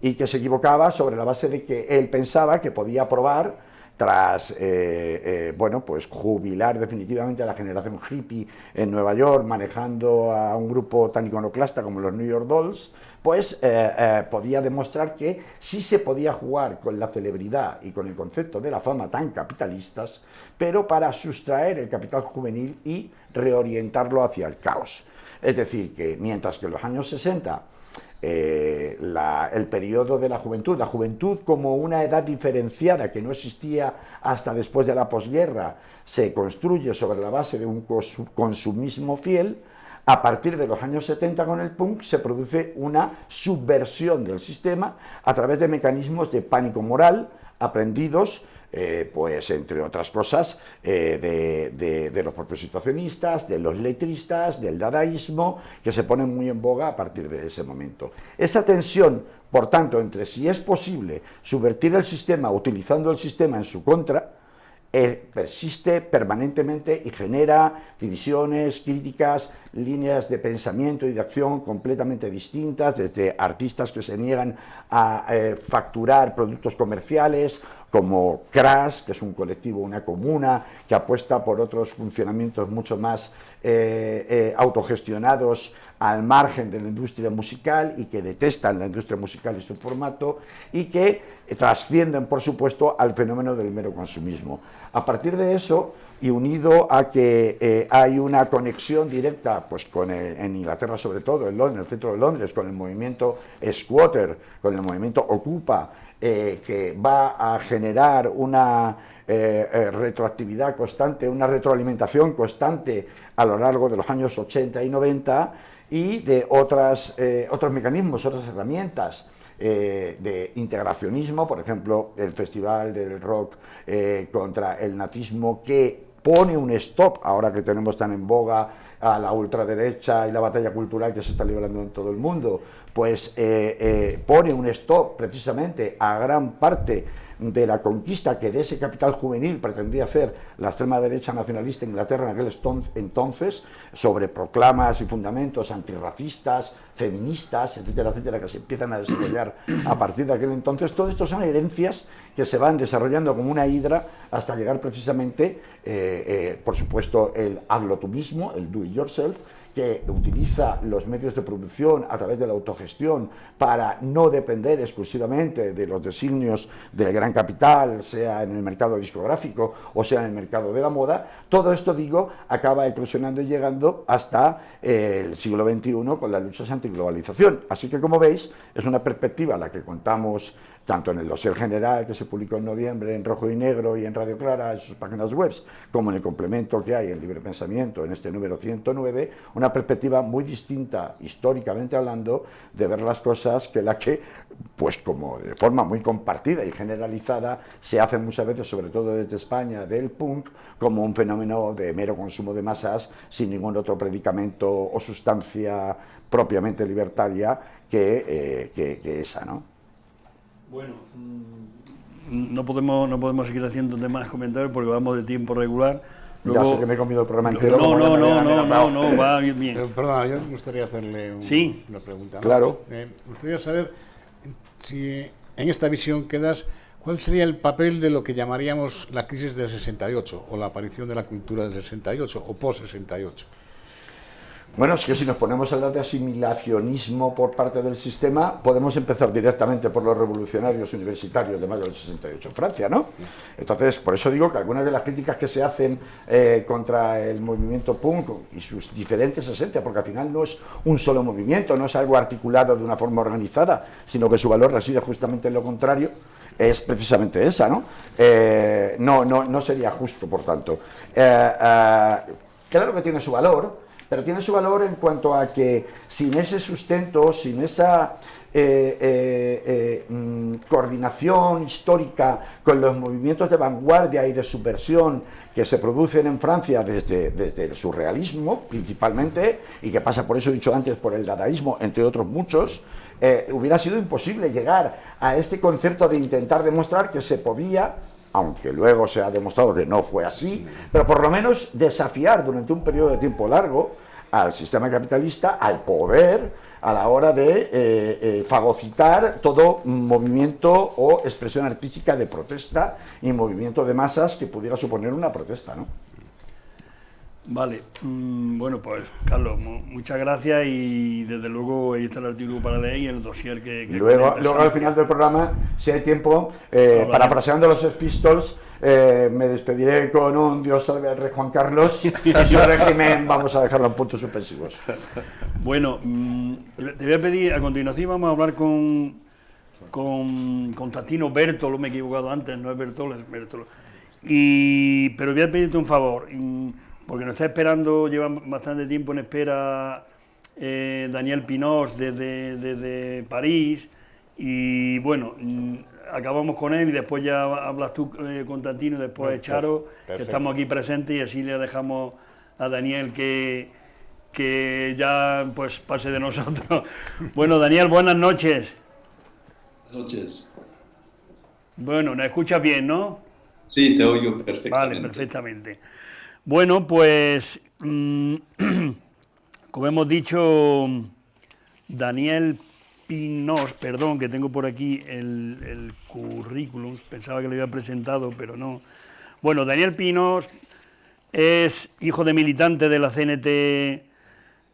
y que se equivocaba sobre la base de que él pensaba que podía probar tras eh, eh, bueno, pues jubilar definitivamente a la generación hippie en Nueva York, manejando a un grupo tan iconoclasta como los New York Dolls, pues eh, podía demostrar que sí se podía jugar con la celebridad y con el concepto de la fama tan capitalistas, pero para sustraer el capital juvenil y reorientarlo hacia el caos. Es decir, que mientras que en los años 60 eh, el periodo de la juventud, la juventud como una edad diferenciada que no existía hasta después de la posguerra, se construye sobre la base de un consumismo fiel, a partir de los años 70 con el punk se produce una subversión del sistema a través de mecanismos de pánico moral aprendidos eh, pues entre otras cosas, eh, de, los propios situacionistas, de los letristas, del dadaísmo, que se ponen muy en boga a partir de ese momento. Esa tensión, por tanto, entre si es posible subvertir el sistema utilizando el sistema en su contra, eh, persiste permanentemente y genera divisiones, críticas, líneas de pensamiento y de acción completamente distintas, desde artistas que se niegan a facturar productos comerciales como Crash, que es un colectivo, una comuna, que apuesta por otros funcionamientos mucho más eh, eh, autogestionados al margen de la industria musical y que detestan la industria musical y su formato y que trascienden, por supuesto, al fenómeno del mero consumismo. A partir de eso, y unido a que eh, hay una conexión directa pues con en Inglaterra sobre todo, en Londres, en el centro de Londres, con el movimiento Squatter, con el movimiento Ocupa, eh, que va a generar una eh, retroactividad constante, una retroalimentación constante a lo largo de los años 80 y 90 y de otras, otros mecanismos, otras herramientas de integracionismo, por ejemplo, el Festival del Rock contra el nazismo que pone un stop, ahora que tenemos tan en boga a la ultraderecha y la batalla cultural que se está librando en todo el mundo, pues eh, eh, pone un stop precisamente a gran parte de la conquista que de ese capital juvenil pretendía hacer la extrema derecha nacionalista en Inglaterra en aquel entonces, sobre proclamas y fundamentos antirracistas, feministas, etcétera, etcétera, que se empiezan a desarrollar a partir de aquel entonces. Todo esto son herencias que se van desarrollando como una hidra hasta llegar precisamente, eh, eh, por supuesto, el hazlo tú mismo, el do it yourself, que utiliza los medios de producción a través de la autogestión para no depender exclusivamente de los designios del gran capital, sea en el mercado discográfico o sea en el mercado de la moda, todo esto, digo, acaba eclosionando y llegando hasta el siglo XXI con las luchas antiglobalización. Así que, como veis, es una perspectiva la que contamos tanto en el dossier general que se publicó en noviembre en rojo y negro y en Radio Clara, en sus páginas web, como en el complemento que hay en Libre Pensamiento, en este número 109, una perspectiva muy distinta, históricamente hablando, de ver las cosas que la que, pues como de forma muy compartida y generalizada, se hace muchas veces, sobre todo desde España, del punk, como un fenómeno de mero consumo de masas, sin ningún otro predicamento o sustancia propiamente libertaria que, eh, esa, ¿no? Bueno, mm, no podemos, no podemos seguir haciendo demás comentarios porque vamos de tiempo regular. ya sé que me he comido el programa entero. No, no, no, no, no, no, va bien. Pero, perdona, yo me gustaría hacerle una pregunta. Claro. Eh, me gustaría saber si en esta visión quedas, ¿cuál sería el papel de lo que llamaríamos la crisis del 68 o la aparición de la cultura del 68 o post-68? Bueno, es que si nos ponemos a hablar de asimilacionismo por parte del sistema, podemos empezar directamente por los revolucionarios universitarios de mayo del 68 en Francia, ¿no? Entonces, por eso digo que algunas de las críticas que se hacen eh, contra el movimiento punk y sus diferentes esencias, porque al final no es un solo movimiento, no es algo articulado de una forma organizada, sino que su valor reside justamente en lo contrario, es precisamente esa, ¿no? Eh, no, no, no sería justo, por tanto. Eh, claro que tiene su valor, pero tiene su valor en cuanto a que sin ese sustento, sin esa eh, eh, eh, mm, coordinación histórica con los movimientos de vanguardia y de subversión que se producen en Francia desde, desde el surrealismo principalmente, y que pasa por eso he dicho antes por el dadaísmo, entre otros muchos, hubiera sido imposible llegar a este concepto de intentar demostrar que se podía aunque luego se ha demostrado que no fue así, pero por lo menos desafiar durante un periodo de tiempo largo al sistema capitalista, al poder, a la hora de eh, eh, fagocitar todo movimiento o expresión artística de protesta y movimiento de masas que pudiera suponer una protesta, ¿no? Vale, mm, bueno pues Carlos, muchas gracias y desde luego ahí está el artículo para leer y el dossier que... luego, luego al final del programa, si hay tiempo, eh, parafraseando los Pistols, eh, me despediré con un Dios salve al rey Juan Carlos y su régimen vamos a dejarlo en puntos suspensivos. Bueno, mm, te voy a pedir, a continuación vamos a hablar con, con Constantino Bertolo, me he equivocado antes, no es Bertolo, es Bertolo. Y, pero voy a pedirte un favor. Mm, porque nos está esperando, lleva bastante tiempo en espera eh, Daniel Pinós desde, París y bueno, mm, acabamos con él y después ya hablas tú, eh, Constantino, y después Charo, que estamos aquí presentes y así le dejamos a Daniel que, que ya pues pase de nosotros. bueno, Daniel, buenas noches. Buenas noches. Bueno, ¿me escuchas bien, no? Sí, te oigo perfectamente. Vale, perfectamente. Bueno, pues, mm, como hemos dicho, Daniel Pinos, perdón, que tengo por aquí el, currículum, pensaba que lo había presentado, pero no. Bueno, Daniel Pinos es hijo de militante de la CNT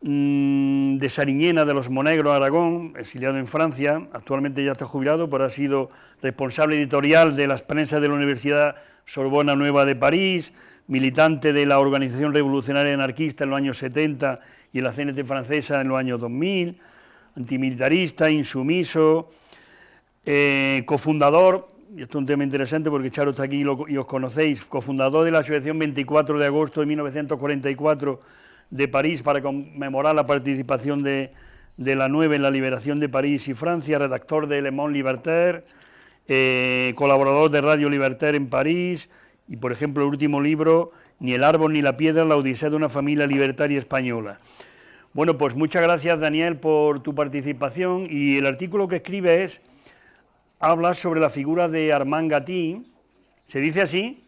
mm, de Sariñena de los Monegros, Aragón, exiliado en Francia, actualmente ya está jubilado, pero ha sido responsable editorial de las prensas de la Universidad Sorbona Nueva de París, militante de la Organización Revolucionaria Anarquista en los años 70 y en la CNT francesa en los años 2000, antimilitarista, insumiso, eh, cofundador, y esto es un tema interesante porque Charo está aquí y, os conocéis, cofundador de la Asociación 24 de agosto de 1944 de París para conmemorar la participación de, la 9 en la liberación de París y Francia, redactor de Le Monde Libertaire, eh, colaborador de Radio Libertaire en París y, por ejemplo, el último libro, Ni el árbol ni la piedra, la odisea de una familia libertaria española. Bueno, pues muchas gracias Daniel por tu participación y el artículo que escribe es, habla sobre la figura de Armand Gatti, ¿se dice así?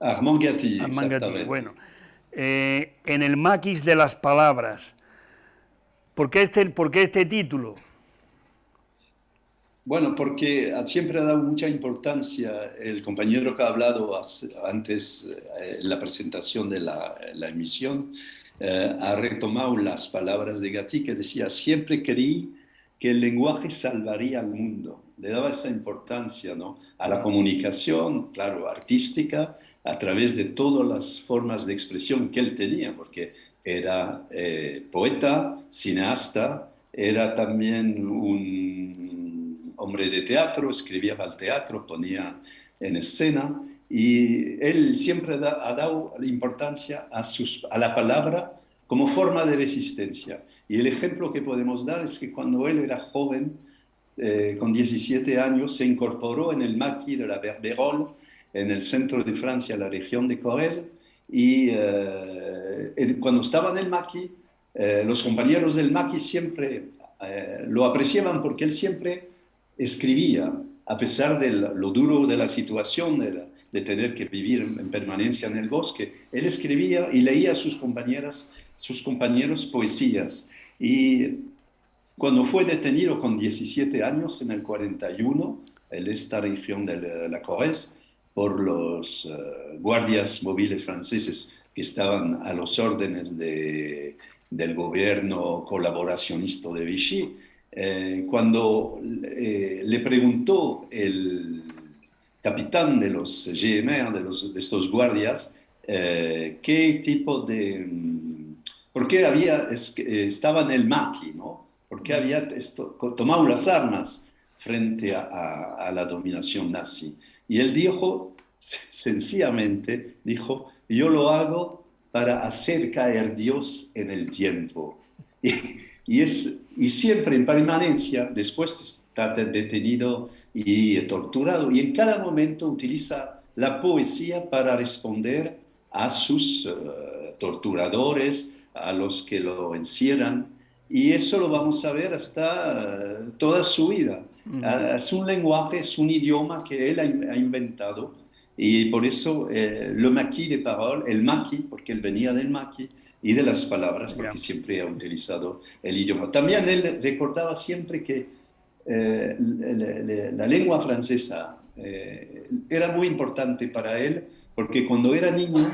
Armand Gatti, Armand Gatti. bueno. Eh, en el maquis de las palabras. ¿Por qué este, por qué este título? Bueno, porque siempre ha dado mucha importancia el compañero que ha hablado antes eh, en la presentación de la, la emisión, eh, ha retomado las palabras de Gatti que decía, siempre creí que el lenguaje salvaría al mundo. Le daba esa importancia ¿no? a la comunicación, claro, artística, a través de todas las formas de expresión que él tenía, porque era eh, poeta, cineasta, era también un hombre de teatro, escribía para el teatro, ponía en escena, y él siempre ha dado importancia a, sus, a la palabra como forma de resistencia. Y el ejemplo que podemos dar es que cuando él era joven, eh, con 17 años, se incorporó en el maquis de la Berberol, en el centro de Francia, la región de Corrèze, y eh, cuando estaba en el maquis, eh, los compañeros del maquis siempre lo apreciaban porque él siempre escribía, a pesar de lo duro de la situación, de, de tener que vivir en permanencia en el bosque. Él escribía y leía a sus, compañeras, sus compañeros poesías. Y cuando fue detenido con 17 años, en el 41, en esta región de la Corrèze, por los eh, guardias móviles franceses que estaban a los órdenes de, del gobierno colaboracionista de Vichy, eh, cuando eh, le preguntó el capitán de los GMR, de, los, de estos guardias, eh, qué tipo de... Mm, ¿Por qué había, estaba en el maqui, ¿no? ¿Por qué había tomado las armas frente a, a, la dominación nazi? Y él dijo, sencillamente, dijo, yo lo hago para hacer caer Dios en el tiempo. Y, y, es, y siempre en permanencia, después de estar detenido y torturado. Y en cada momento utiliza la poesía para responder a sus eh, torturadores, a los que lo encierran. Y eso lo vamos a ver hasta eh, toda su vida. Ah, es un lenguaje, es un idioma que él ha, inventado. Y por eso eh, le maquis de parole, el maquis, porque él venía del maquis, y de las palabras, porque siempre ha utilizado el idioma. También él recordaba siempre que eh, la, lengua francesa eh, era muy importante para él porque cuando era niño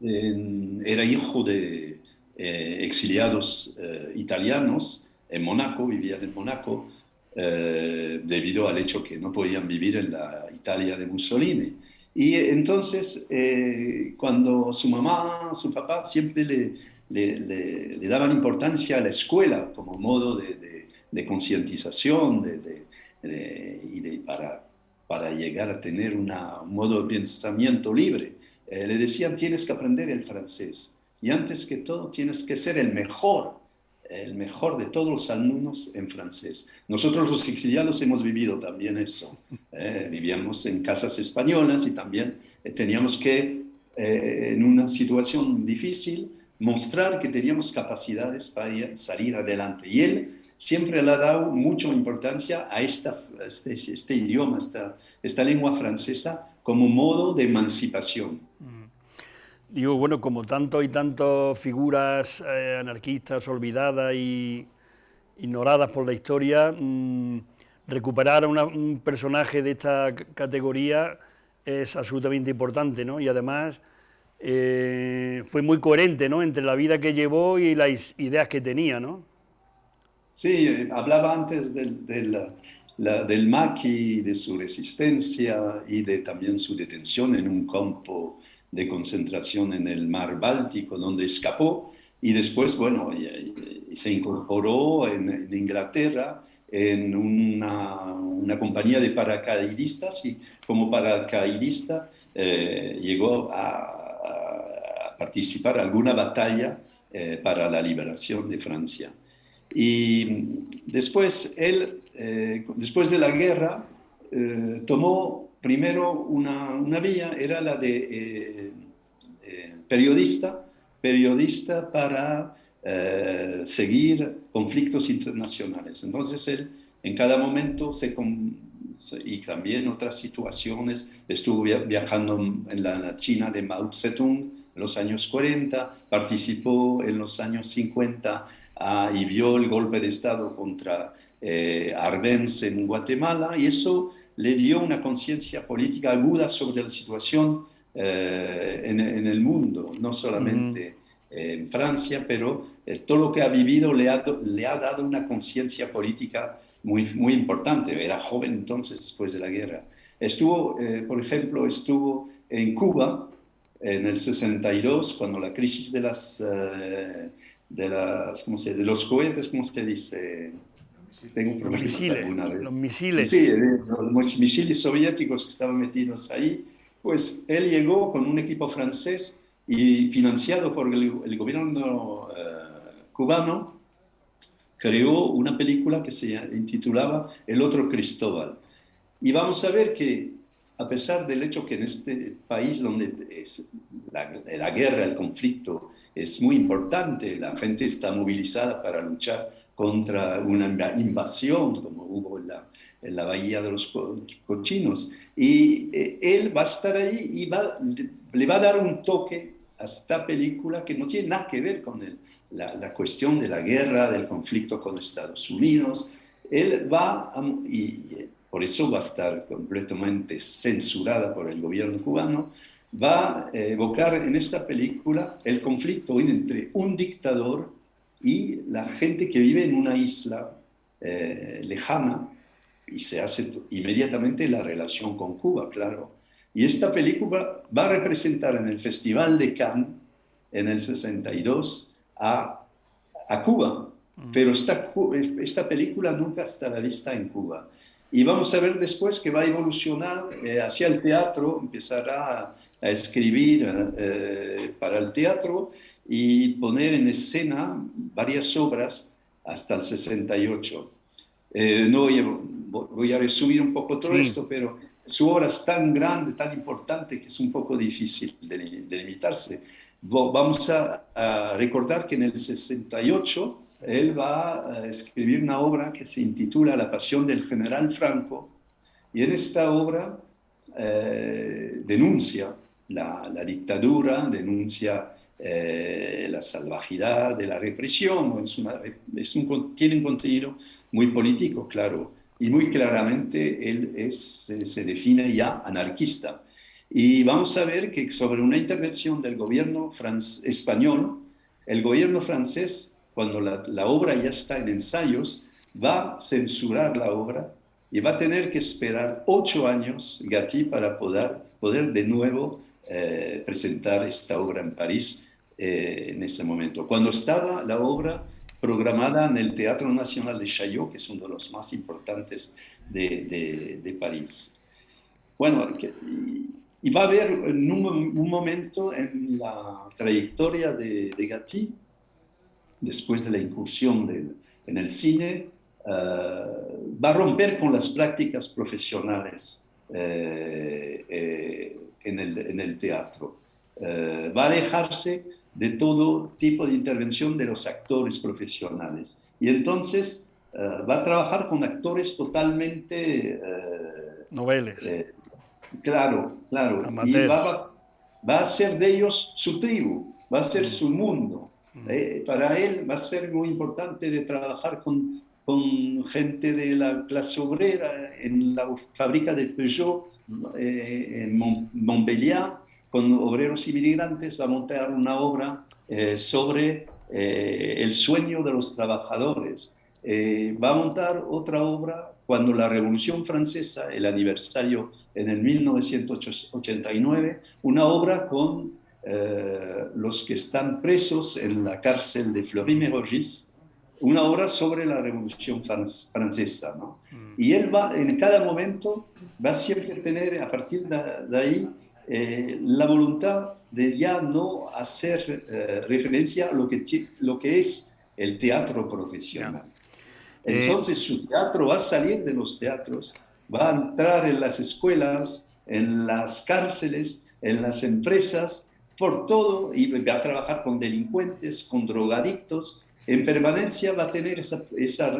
era hijo de eh, exiliados italianos en Mónaco, vivía en Mónaco, debido al hecho que no podían vivir en la Italia de Mussolini. Y entonces, cuando su mamá, su papá siempre le, le, daban importancia a la escuela como modo de de concientización de, y de, para, para llegar a tener una, un modo de pensamiento libre. Eh, le decían, tienes que aprender el francés y antes que todo tienes que ser el mejor el mejor de todos los alumnos en francés. Nosotros los exiliados hemos vivido también eso. Eh, vivíamos en casas españolas y también eh, teníamos que, eh, en una situación difícil, mostrar que teníamos capacidades para salir adelante. Y él siempre le ha dado mucha importancia a esta, este, este, idioma, esta, esta lengua francesa, como modo de emancipación. Digo, bueno, como tanto y tantas figuras eh, anarquistas olvidadas y ignoradas por la historia, mm, recuperar a un personaje de esta categoría es absolutamente importante, ¿no? Y además eh, fue muy coherente, ¿no? Entre la vida que llevó y las ideas que tenía, ¿no? Sí, hablaba antes del, del, maqui, de su resistencia y de también su detención en un campo de concentración en el mar Báltico, donde escapó y después, bueno, se incorporó en, Inglaterra en una, una, compañía de paracaidistas y como paracaidista eh, llegó a, participar en alguna batalla eh, para la liberación de Francia. Y después, él, eh, después de la guerra, tomó primero una, una vía era la de eh, eh, periodista, periodista para eh, seguir conflictos internacionales. Entonces él en cada momento se, y también otras situaciones, estuvo viajando en la China de Mao Zedong en los años 40, participó en los años 50 ah, y vio el golpe de Estado contra Arbenz en Guatemala y eso le dio una conciencia política aguda sobre la situación eh, en, el mundo, no solamente en Francia, pero eh, todo lo que ha vivido le ha, le ha dado una conciencia política muy, muy importante. Era joven entonces, después de la guerra. Estuvo, eh, por ejemplo, estuvo en Cuba en el 62, cuando la crisis de, las, de, las, ¿cómo se, de los cohetes, ¿cómo se dice? Tengo problemas los misiles, alguna vez. Los misiles. Sí, los misiles soviéticos que estaban metidos ahí. Pues él llegó con un equipo francés y financiado por el, gobierno eh, cubano, creó una película que se intitulaba El otro Cristóbal. Y vamos a ver que a pesar del hecho que en este país donde es la, la, guerra, el conflicto es muy importante, la gente está movilizada para luchar contra una invasión como hubo en la, en la Bahía de los Cochinos. Y eh, él va a estar ahí y va, le va a dar un toque a esta película que no tiene nada que ver con la, la, cuestión de la guerra, del conflicto con Estados Unidos. Él va, a, y por eso va a estar completamente censurada por el gobierno cubano, va a evocar en esta película el conflicto entre un dictador y la gente que vive en una isla eh, lejana y se hace inmediatamente la relación con Cuba, claro. Y esta película va a representar en el Festival de Cannes en el 62 a, a Cuba, mm. pero esta, esta película nunca estará vista en Cuba. Y vamos a ver después que va a evolucionar eh, hacia el teatro, empezará a, escribir eh, para el teatro y poner en escena varias obras hasta el 68. Eh, no voy a, resumir un poco todo esto, pero su obra es tan grande, tan importante, que es un poco difícil de, limitarse. Vamos a, recordar que en el 68 él va a escribir una obra que se intitula La pasión del general Franco, y en esta obra eh, denuncia la, la, dictadura, denuncia eh, la salvajidad de la represión, es es un, tiene un contenido muy político, claro, y muy claramente él es, se define ya anarquista. Y vamos a ver que sobre una intervención del gobierno español, el gobierno francés, cuando la, la, obra ya está en ensayos, va a censurar la obra y va a tener que esperar ocho años Gatti para poder, poder de nuevo eh, presentar esta obra en París eh, en ese momento. Cuando estaba la obra programada en el Teatro Nacional de Chaillot, que es uno de los más importantes de, de, París. Bueno, y, va a haber un, un, momento en la trayectoria de, de Gatti después de la incursión en el cine, va a romper con las prácticas profesionales en el, teatro. va a alejarse de todo tipo de intervención de los actores profesionales. Y entonces va a trabajar con actores totalmente... Noveles. claro, claro. Y va, va, a ser de ellos su tribu, va a ser su mundo. Eh, para él va a ser muy importante de trabajar con, con gente de la clase obrera en la fábrica de Peugeot eh, en Montpellier, con obreros inmigrantes, va a montar una obra eh, sobre el sueño de los trabajadores. va a montar otra obra cuando la Revolución Francesa, el aniversario en el 1989, una obra con eh, los que están presos en la cárcel de Fleury-Mérogis, una obra sobre la Revolución Francesa. ¿no? Mm. Y él va, en cada momento, va a siempre tener, a partir de, ahí, eh, la voluntad de ya no hacer eh, referencia a lo que, lo que es el teatro profesional. Entonces su teatro va a salir de los teatros, va a entrar en las escuelas, en las cárceles, en las empresas, por todo, y va a trabajar con delincuentes, con drogadictos, en permanencia va a tener esa, esa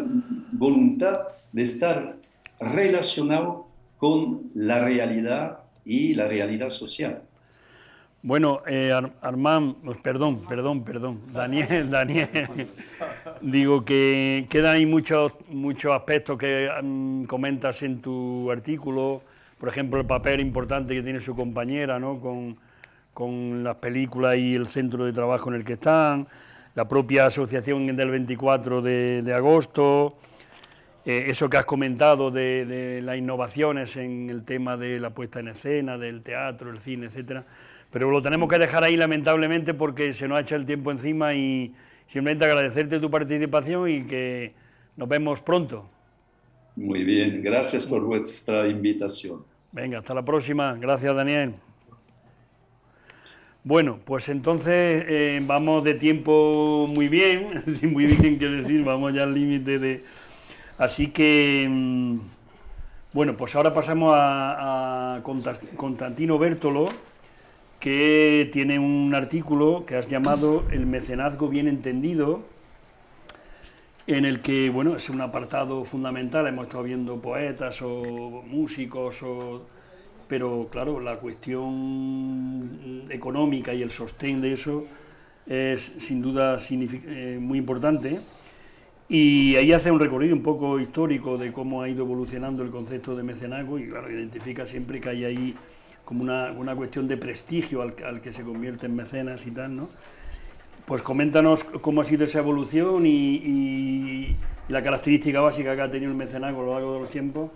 voluntad de estar relacionado con la realidad y la realidad social. Bueno, eh, pues, perdón, perdón, perdón, Daniel, Daniel, digo que quedan ahí muchos, muchos aspectos que mm, comentas en tu artículo, por ejemplo, el papel importante que tiene su compañera, ¿no? Con, con las películas y el centro de trabajo en el que están, la propia asociación del 24 de, agosto, eh, eso que has comentado de, de, las innovaciones en el tema de la puesta en escena, del teatro, el cine, etcétera pero lo tenemos que dejar ahí lamentablemente porque se nos ha echado el tiempo encima y simplemente agradecerte tu participación y que nos vemos pronto. Muy bien, gracias por vuestra invitación. Venga, hasta la próxima. Gracias, Daniel. Bueno, pues entonces eh, vamos de tiempo muy bien, muy bien quiero decir, vamos ya al límite de... Así que, mm, bueno, pues ahora pasamos a, Constantino Bertolo, que tiene un artículo que has llamado El mecenazgo bien entendido, en el que, bueno, es un apartado fundamental, hemos estado viendo poetas o músicos, pero claro, la cuestión económica y el sostén de eso es sin duda eh, muy importante. Y ahí hace un recorrido un poco histórico de cómo ha ido evolucionando el concepto de mecenazgo y claro, identifica siempre que hay ahí como una, una cuestión de prestigio al, al, que se convierte en mecenas y tal, ¿no? Pues coméntanos cómo ha sido esa evolución y, y, la característica básica que ha tenido el mecenazgo a lo largo de los tiempos,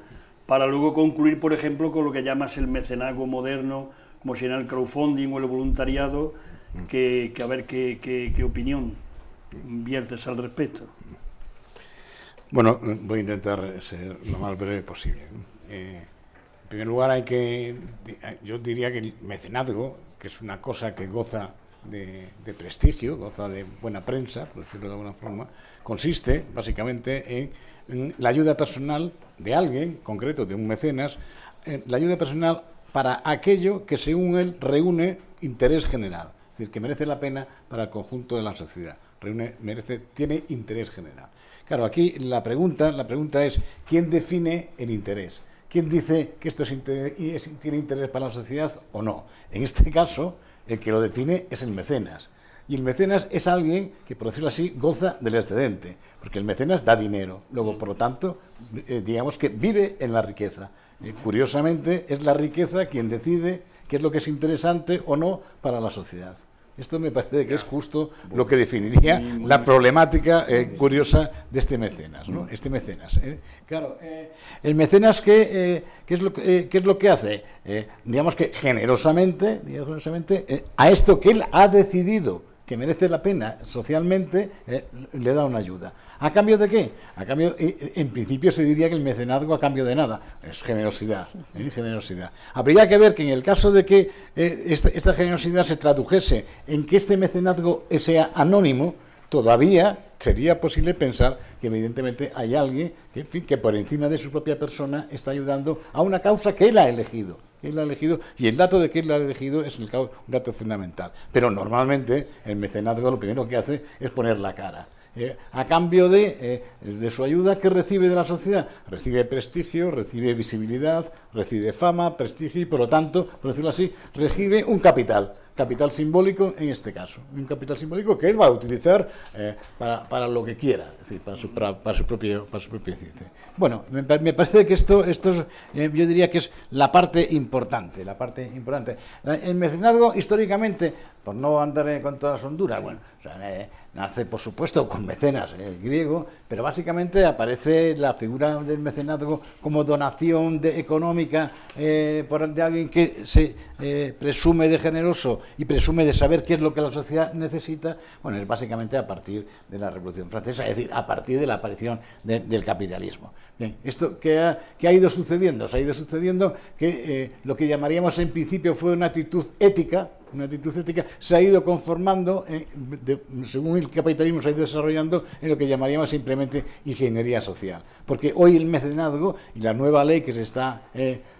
para luego concluir, por ejemplo, con lo que llamas el mecenazgo moderno, como en el crowdfunding o el voluntariado, que, que a ver qué, qué, qué, opinión viertes al respecto. Bueno, voy a intentar ser lo más breve posible. Eh, en primer lugar, hay que, yo diría que el mecenazgo, que es una cosa que goza de, prestigio, goza de buena prensa, por decirlo de alguna forma, consiste básicamente en, la ayuda personal de alguien, concreto de un mecenas, la ayuda personal para aquello que según él reúne interés general, es decir, que merece la pena para el conjunto de la sociedad, reúne, merece, tiene interés general. Claro, aquí la pregunta, la pregunta es, ¿quién define el interés? ¿Quién dice que esto tiene interés para la sociedad o no? En este caso, el que lo define es el mecenas. Y el mecenas es alguien que, por decirlo así, goza del excedente, porque el mecenas da dinero. Luego, por lo tanto, eh, digamos que vive en la riqueza. Eh, curiosamente, es la riqueza quien decide qué es lo que es interesante o no para la sociedad. Esto me parece que es justo lo que definiría la problemática eh, curiosa de este mecenas, ¿no? Este mecenas. ¿eh? Claro, eh, el mecenas qué, qué, es lo, qué es lo que hace, digamos que generosamente, generosamente a esto que él ha decidido que merece la pena socialmente, eh, le da una ayuda. ¿A cambio de qué? A cambio, en principio se diría que el mecenazgo a cambio de nada, es generosidad, ¿eh? generosidad. Habría que ver que en el caso de que eh, esta, generosidad se tradujese en que este mecenazgo sea anónimo, todavía sería posible pensar que evidentemente hay alguien que, que por encima de su propia persona está ayudando a una causa que él ha elegido. Él ha elegido y el dato de que él ha elegido es un dato fundamental. Pero normalmente el mecenazgo lo primero que hace es poner la cara. Eh, a cambio de, eh, de, su ayuda que recibe de la sociedad. Recibe prestigio, recibe visibilidad, recibe fama, prestigio y por lo tanto, por decirlo así, recibe un capital capital simbólico en este caso, un capital simbólico que él va a utilizar eh, para, para, lo que quiera, decir, para su, para, su propio para su propia ciencia. Bueno, me, me, parece que esto, esto es, eh, yo diría que es la parte importante, la parte importante. El mecenazgo históricamente, por no andar con todas las honduras, bueno, eh, nace por supuesto con mecenas, griego, pero básicamente aparece la figura del mecenazgo como donación de, económica eh, por, de alguien que se eh, presume de generoso y presume de saber qué es lo que la sociedad necesita, bueno, es básicamente a partir de la Revolución Francesa, es decir, a partir de la aparición del capitalismo. Bien, esto que ha, ha, ido sucediendo, se ha ido sucediendo que eh, lo que llamaríamos en principio fue una actitud ética, una actitud ética, se ha ido conformando, eh, según el capitalismo se ha ido desarrollando, en lo que llamaríamos simplemente ingeniería social. Porque hoy el mecenazgo y la nueva ley que se está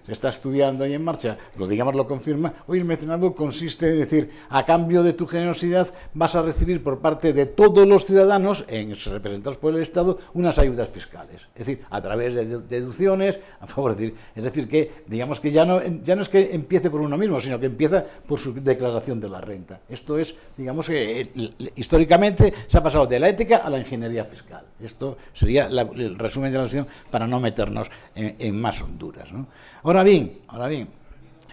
se está estudiando y en marcha, lo digamos lo confirma, hoy el mecenazgo consiste en decir, a cambio de tu generosidad vas a recibir por parte de todos los ciudadanos, en, representados por el Estado, unas ayudas fiscales. Es decir, a través de deducciones, a favor, de es decir, que digamos que ya no, ya no es que empiece por uno mismo, sino que empieza por su declaración de la renta. Esto es, digamos que eh, históricamente se ha pasado de la ética a la ingeniería fiscal. Esto sería el resumen de la sesión para no meternos en, más honduras. ¿no? Bien, ahora bien,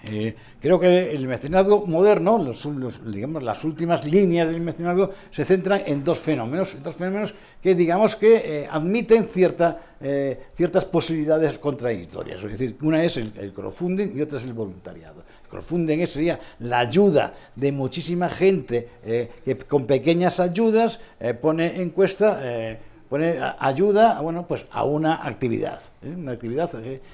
eh, creo que el mecenazgo moderno, los, digamos, las últimas líneas del mecenazgo se centran en dos fenómenos, dos fenómenos que digamos que eh, admiten cierta, eh, ciertas posibilidades contradictorias. Es decir, una es el, crowdfunding y otra es el voluntariado. El crowdfunding sería la ayuda de muchísima gente que con pequeñas ayudas pone en cuesta pone ayuda bueno, pues a una actividad, ¿eh? una actividad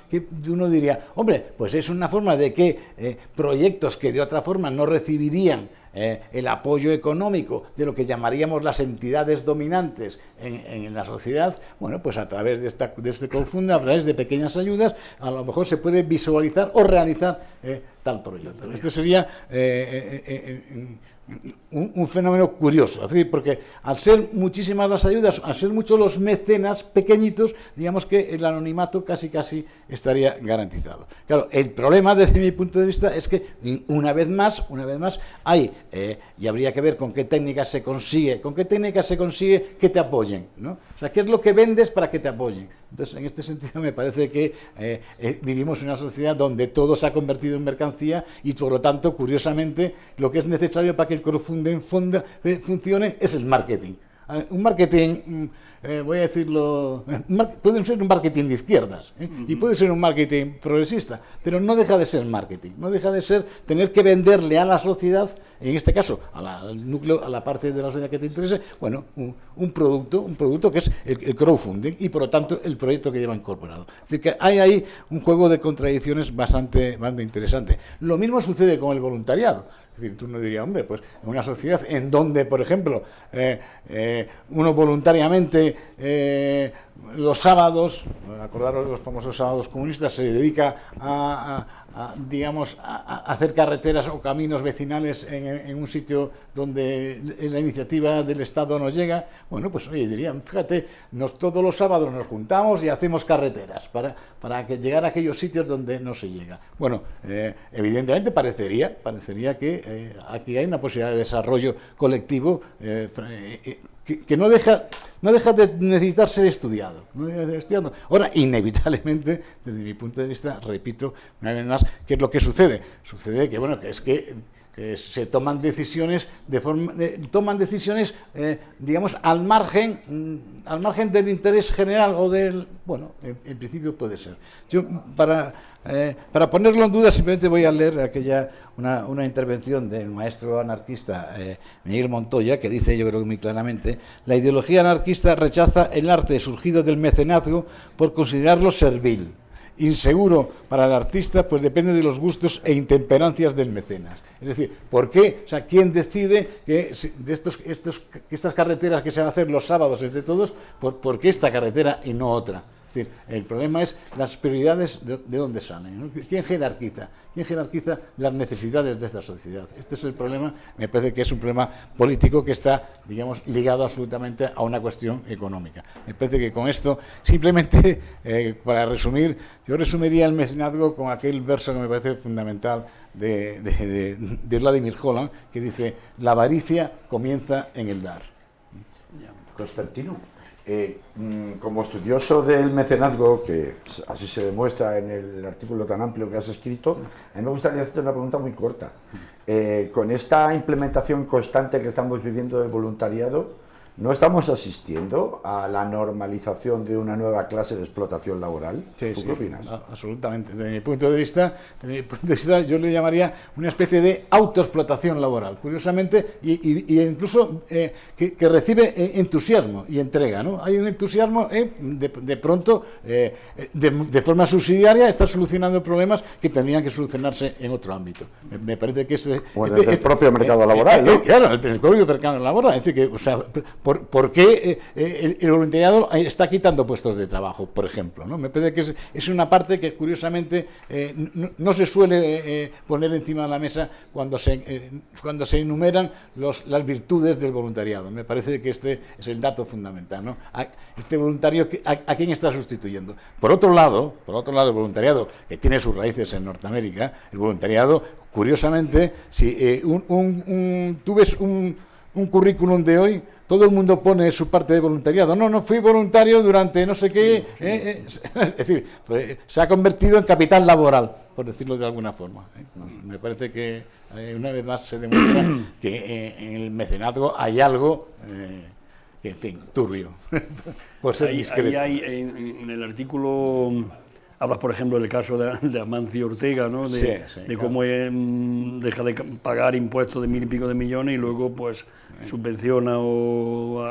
que, uno diría, hombre, pues es una forma de que eh, proyectos que de otra forma no recibirían eh, el apoyo económico de lo que llamaríamos las entidades dominantes en, la sociedad, bueno, pues a través de, esta, de este confundo, a través de pequeñas ayudas, a lo mejor se puede visualizar o realizar tal proyecto. Esto sería un, fenómeno curioso, porque al ser muchísimas las ayudas, al ser muchos los mecenas pequeñitos, digamos que el anonimato casi casi estaría garantizado. Claro, el problema desde mi punto de vista es que una vez más, una vez más, hay, eh, y habría que ver con qué técnicas se consigue, con qué técnicas se consigue que te apoyen, ¿no? O sea, ¿qué es lo que vendes para que te apoyen? Entonces, en este sentido me parece que eh, eh, vivimos en una sociedad donde todo se ha convertido en mercancía y por lo tanto, curiosamente, lo que es necesario para que el crowdfunding eh, funcione es el marketing. Un marketing mm, eh, voy a decirlo, puede ser un marketing de izquierdas ¿eh? y puede ser un marketing progresista, pero no deja de ser marketing, no deja de ser tener que venderle a la sociedad, en este caso al núcleo, a la parte de la sociedad que te interese, bueno, un, producto, un producto que es el, crowdfunding y por lo tanto el proyecto que lleva incorporado. Es decir, que hay ahí un juego de contradicciones bastante, bastante interesante. Lo mismo sucede con el voluntariado. Es decir, tú no dirías, hombre, pues en una sociedad en donde, por ejemplo, eh, uno voluntariamente eh, los sábados, acordaros de los famosos sábados comunistas, se dedica a, digamos, a, hacer carreteras o caminos vecinales en, un sitio donde la iniciativa del Estado no llega, bueno, pues oye, dirían, fíjate, nos, todos los sábados nos juntamos y hacemos carreteras para, para que llegar a aquellos sitios donde no se llega. Bueno, eh, evidentemente parecería, parecería que eh, aquí hay una posibilidad de desarrollo colectivo que, no, deja, no deja de necesitar ser estudiado. Ahora, inevitablemente, desde mi punto de vista, repito una vez más, ¿qué es lo que sucede? Sucede que, bueno, que es que se toman decisiones de forma toman decisiones eh, digamos al margen mm, al margen del interés general o del bueno en, principio puede ser. Yo para eh, para ponerlo en duda simplemente voy a leer aquella una, una intervención del maestro anarquista eh, Miguel Montoya que dice yo creo que muy claramente la ideología anarquista rechaza el arte surgido del mecenazgo por considerarlo servil inseguro para el artista, pues depende de los gustos e intemperancias del mecenas. Es decir, ¿por qué? O sea, ¿quién decide que de estos, estos, estas carreteras que se van a hacer los sábados entre todos, por, por qué esta carretera y no otra? Decir, el problema es las prioridades de, dónde salen. ¿Quién jerarquiza? ¿Quién jerarquiza las necesidades de esta sociedad? Este es el problema, me parece que es un problema político que está, digamos, ligado absolutamente a una cuestión económica. Me parece que con esto, simplemente, eh, para resumir, yo resumiría el mecenazgo con aquel verso que me parece fundamental de, Vladimir Holland, que dice, la avaricia comienza en el dar. Constantino. Eh, mm, como estudioso del mecenazgo, que así se demuestra en el artículo tan amplio que has escrito, a mí me gustaría hacerte una pregunta muy corta. Eh, con esta implementación constante que estamos viviendo del voluntariado, ¿No estamos asistiendo a la normalización de una nueva clase de explotación laboral? Sí, qué opinas? absolutamente. Desde mi punto de vista, desde mi punto de vista, yo le llamaría una especie de autoexplotación laboral, curiosamente, y, incluso eh, que, recibe eh, entusiasmo y entrega. ¿no? Hay un entusiasmo, eh, de, pronto, de, forma subsidiaria, está solucionando problemas que tendrían que solucionarse en otro ámbito. Me, parece que ese, este, el este propio mercado laboral. Claro, el, el propio mercado laboral. Es decir, que, o sea, ¿Por, qué eh, eh, el, voluntariado está quitando puestos de trabajo, por ejemplo? Me parece que es, una parte que curiosamente eh, no, se suele poner encima de la mesa cuando se, cuando se enumeran los, las virtudes del voluntariado. Me parece que este es el dato fundamental. ¿no? Este voluntario, a, quién está sustituyendo? Por otro lado, por otro lado, el voluntariado, que tiene sus raíces en Norteamérica, el voluntariado, curiosamente, si un, tú ves un, un currículum de hoy, todo el mundo pone su parte de voluntariado. No, no fui voluntario durante no sé qué. Eh, eh, es decir, se ha convertido en capital laboral, por decirlo de alguna forma. ¿eh? Me parece que una vez más se demuestra que en el mecenazgo hay algo que, en fin, turbio, por ser discreto. hay, en, el artículo hablas, por ejemplo, del caso de, Amancio Ortega, ¿no? de, cómo deja de pagar impuestos de mil y pico de millones y luego, pues subvenciona o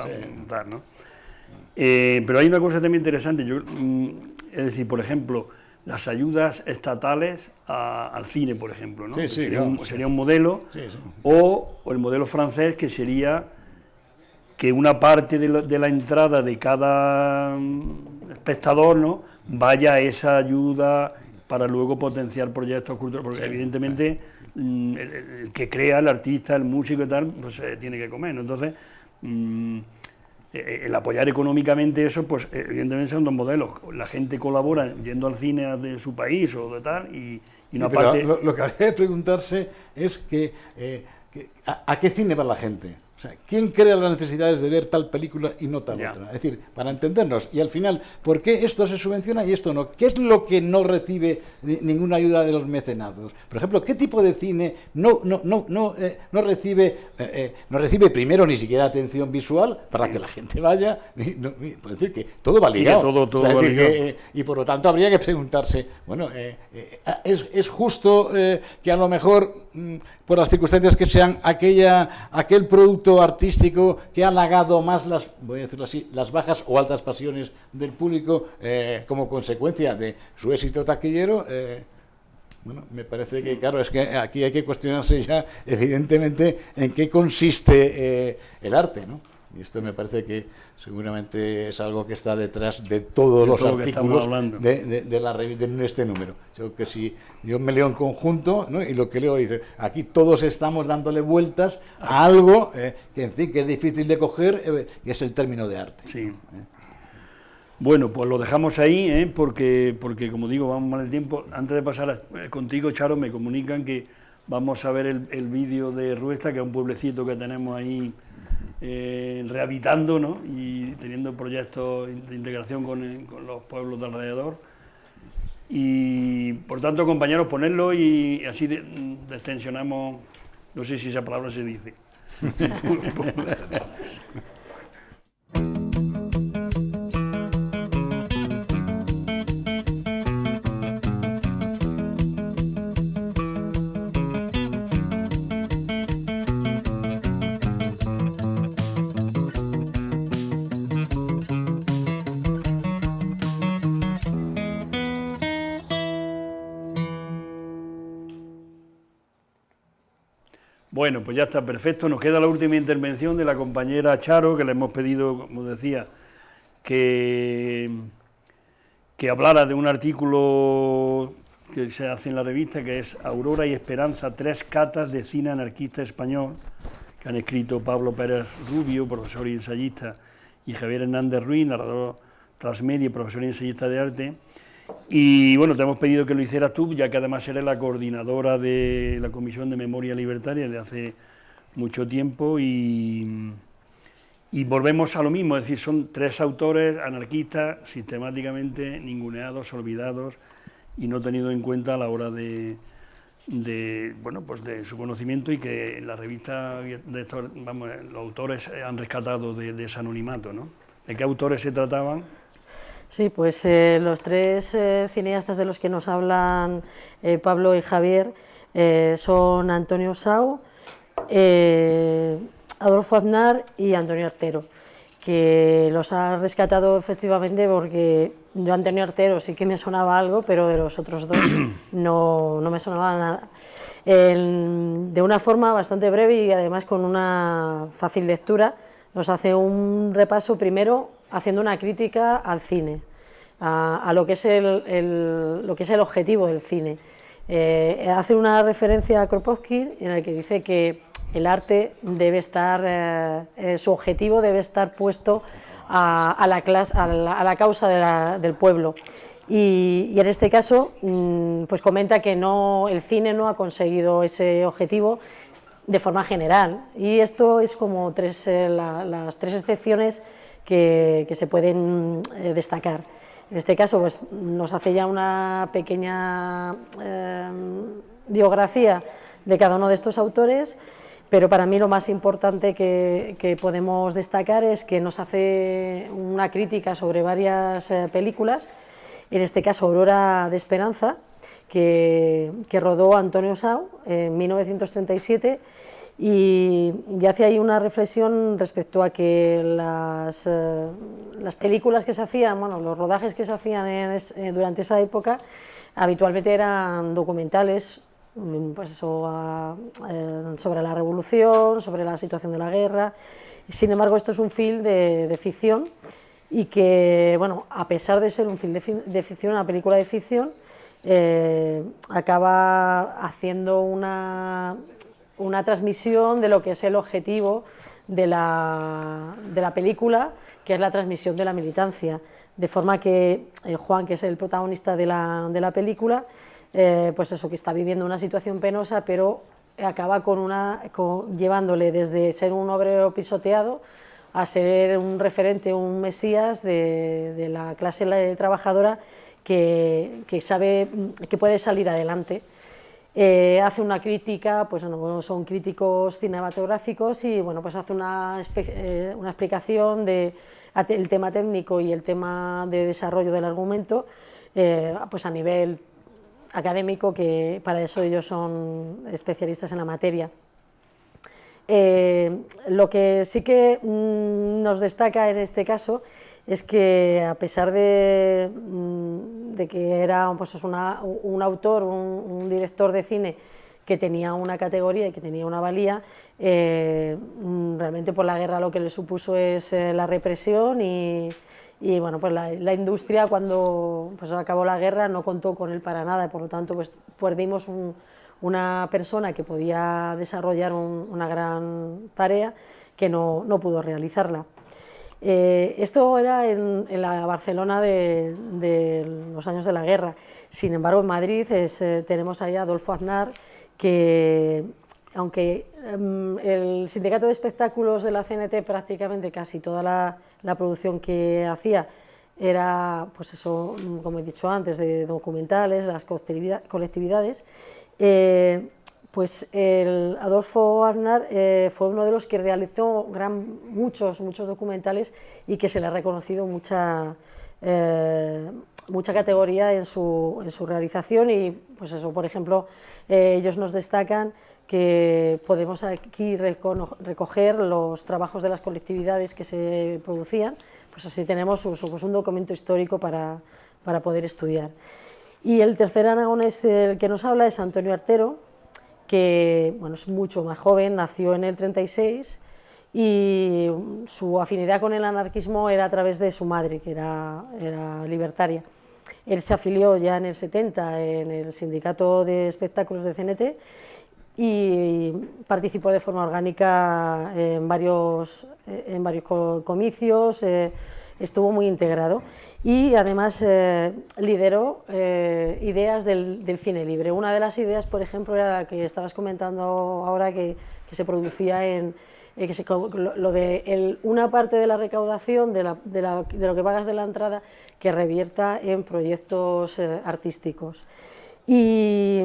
tal, ¿no? Eh, pero hay una cosa también interesante, yo, mm, es decir, por ejemplo, las ayudas estatales al cine, por ejemplo, ¿no? sería, un, sería, un, modelo, o, el modelo francés que sería que una parte de la, entrada de cada mm, espectador ¿no? vaya a esa ayuda para luego potenciar proyectos culturales, porque evidentemente el, que crea, el artista, el músico y tal, pues eh, tiene que comer. Entonces, mm, eh, el apoyar económicamente eso, pues evidentemente son dos modelos. La gente colabora yendo al cine de su país o de tal, y, una parte... Lo, que habría que preguntarse es que, eh, ¿a qué cine va la gente? ¿quién crea las necesidades de ver tal película y no tal otra? Es decir, para entendernos. Y al final, ¿por qué esto se subvenciona y esto no? ¿Qué es lo que no recibe ninguna ayuda de los mecenados? Por ejemplo, ¿qué tipo de cine no, no, no, no, eh, no recibe, eh, eh, no recibe primero ni siquiera atención visual para que la gente vaya? Es decir, que todo va ligado. y por lo tanto habría que preguntarse, bueno, ¿es, ¿es, justo que a lo mejor, mm, por las circunstancias que aquella, aquel producto artístico que ha halagado más las, voy a decirlo así, las bajas o altas pasiones del público eh, como consecuencia de su éxito taquillero. Eh, bueno, me parece que, claro, es que aquí hay que cuestionarse ya, evidentemente, en qué consiste eh, el arte, ¿no? Y esto me parece que seguramente es algo que está detrás de todos los artículos de, la revista en este número. Yo que si yo me leo en conjunto y lo que leo dice, aquí todos estamos dándole vueltas a algo eh, que en fin que es difícil de coger, eh, que es el término de arte. Sí. ¿Eh? Bueno, pues lo dejamos ahí, porque, porque como digo, vamos mal el tiempo. Antes de pasar contigo, Charo, me comunican que vamos a ver el, el vídeo de Ruesta, que es un pueblecito que tenemos ahí eh, rehabilitando ¿no? y teniendo proyectos de integración con, con, los pueblos de alrededor. Y por tanto, compañeros, ponerlo y así destensionamos, no sé si esa palabra se dice. Bueno, pues ya está perfecto. Nos queda la última intervención de la compañera Charo, que le hemos pedido, como decía, que, que hablara de un artículo que se hace en la revista, que es Aurora y Esperanza, tres catas de cine anarquista español, que han escrito Pablo Pérez Rubio, profesor y ensayista, y Javier Hernández Ruiz, narrador transmedia, profesor y ensayista de arte. Y bueno, te hemos pedido que lo hicieras tú, ya que además eres la coordinadora de la Comisión de Memoria Libertaria de hace mucho tiempo y, y volvemos a lo mismo, es decir, son tres autores anarquistas sistemáticamente ninguneados, olvidados y no tenidos en cuenta a la hora de, bueno, pues de su conocimiento y que la revista de estos, autores han rescatado de, de ese anonimato, ¿no? ¿De qué autores se trataban? Sí, pues eh, los tres eh, cineastas de los que nos hablan eh, Pablo y Javier son Antonio Sau, Adolfo Aznar y Antonio Artero, que los ha rescatado efectivamente porque yo Antonio Artero sí que me sonaba algo, pero de los otros dos no, no me sonaba nada. de una forma bastante breve y además con una fácil lectura, nos hace un repaso primero haciendo una crítica al cine, a, lo, que es el, lo que es el objetivo del cine. Eh, hace una referencia a Kropotkin en el que dice que el arte debe estar, eh, eh, su objetivo debe estar puesto a, la, clase, a, la, causa del pueblo. Y, en este caso, mm, pues comenta que no, el cine no ha conseguido ese objetivo de forma general. Y esto es como tres, las tres excepciones que, se pueden eh, destacar. En este caso pues, nos hace ya una pequeña eh, biografía de cada uno de estos autores, pero para mí lo más importante que, podemos destacar es que nos hace una crítica sobre varias eh, películas, en este caso Aurora de Esperanza, que, que rodó Antonio Sau en 1937 y, hace ahí una reflexión respecto a que las, eh, las películas que se hacían, bueno, los rodajes que se hacían eh, durante esa época, habitualmente eran documentales mm, pues eh, sobre la revolución, sobre la situación de la guerra. Sin embargo, esto es un film de, ficción y que, bueno, a pesar de ser un film de, ficción, una película de ficción, acaba haciendo una, una transmisión de lo que es el objetivo de la, de la película, que es la transmisión de la militancia. De forma que eh, Juan, que es el protagonista de la, de la película, eh, pues eso, que está viviendo una situación penosa, pero acaba con una, llevándole desde ser un obrero pisoteado a ser un referente, un mesías de, de la clase trabajadora que, que, sabe que puede salir adelante. Eh, hace una crítica, pues son críticos cinematográficos y bueno, pues hace una, eh, una explicación del el tema técnico y el tema de desarrollo del argumento eh, pues a nivel académico, que para eso ellos son especialistas en la materia. lo que sí que mm, nos destaca en este caso es que a pesar de, mm, que era pues, un autor, un, director de cine que tenía una categoría y que tenía una valía, eh, mm, realmente por la guerra lo que le supuso es eh, la represión y, bueno, pues la, industria cuando pues, acabó la guerra no contó con él para nada, por lo tanto pues, perdimos un, una persona que podía desarrollar una gran tarea que no, no pudo realizarla. Eh, esto era en, la Barcelona de, los años de la guerra. Sin embargo, en Madrid eh, tenemos ahí Adolfo Aznar, que aunque em, el sindicato de espectáculos de la CNT prácticamente casi toda la, producción que hacía era, pues eso, como he dicho antes, de documentales, las colectividades, eh, pues el Adolfo Aznar eh, fue uno de los que realizó muchos, muchos documentales y que se le ha reconocido mucha, eh, mucha categoría en su, en su, realización y pues eso, por ejemplo, eh, ellos nos destacan que podemos aquí recoger los trabajos de las colectividades que se producían, pues así tenemos pues un documento histórico para, para poder estudiar. Y el tercer anagonés del que nos habla es Antonio Artero, que bueno, es mucho más joven, nació en el 36 y su afinidad con el anarquismo era a través de su madre, que era, libertaria. Él se afilió ya en el 70 en el Sindicato de Espectáculos de CNT y participó de forma orgánica en varios, en varios comicios, eh, estuvo muy integrado y además eh, lideró eh, ideas del, cine libre. Una de las ideas, por ejemplo, era la que estabas comentando ahora que, se producía en, eh, que se, lo, de el, una parte de la recaudación de, la, de, la, de, lo que pagas de la entrada que revierta en proyectos artísticos. Y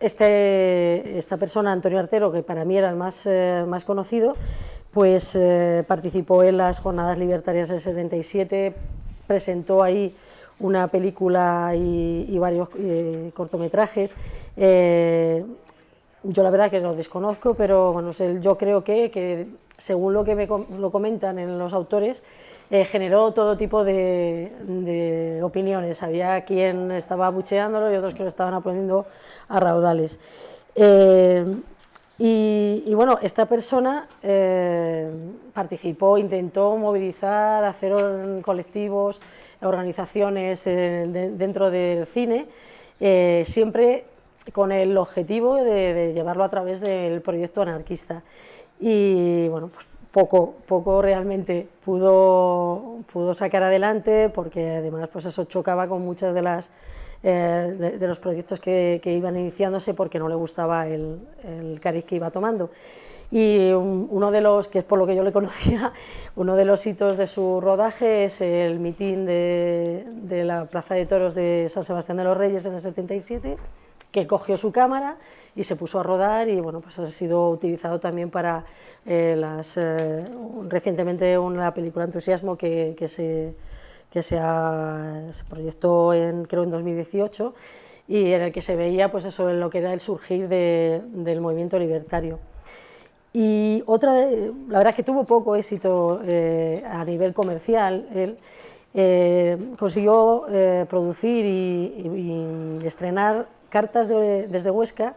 este, esta persona, Antonio Artero, que para mí era el más, más conocido, pues eh, participó en las Jornadas Libertarias del 77, presentó ahí una película y, varios eh, cortometrajes. Eh, yo la verdad que lo desconozco, pero bueno, yo creo que, que según lo que me lo comentan en los autores, generó todo tipo de, opiniones. Había quien estaba bucheándolo y otros que lo estaban aplaudiendo a raudales. Y, bueno, esta persona eh, participó, intentó movilizar, hacer colectivos, organizaciones eh, dentro del cine, eh, siempre con el objetivo de, llevarlo a través del proyecto anarquista. Y bueno, pues poco, poco realmente pudo, pudo sacar adelante porque además pues eso chocaba con muchas de las eh, de, los proyectos que, iban iniciándose porque no le gustaba el, el cariz que iba tomando. Y uno de los, que es por lo que yo le conocía, uno de los hitos de su rodaje es el mitin de, de la Plaza de Toros de San Sebastián de los Reyes en el 77, que cogió su cámara y se puso a rodar y bueno, pues ha sido utilizado también para eh, las, eh, recientemente una película Entusiasmo que, que se que se, proyectó en, creo en 2018 y en el que se veía pues eso, en lo que era el surgir del movimiento libertario. Y otra, la verdad es que tuvo poco éxito eh, a nivel comercial. Él eh, consiguió eh, producir y, estrenar cartas desde Huesca,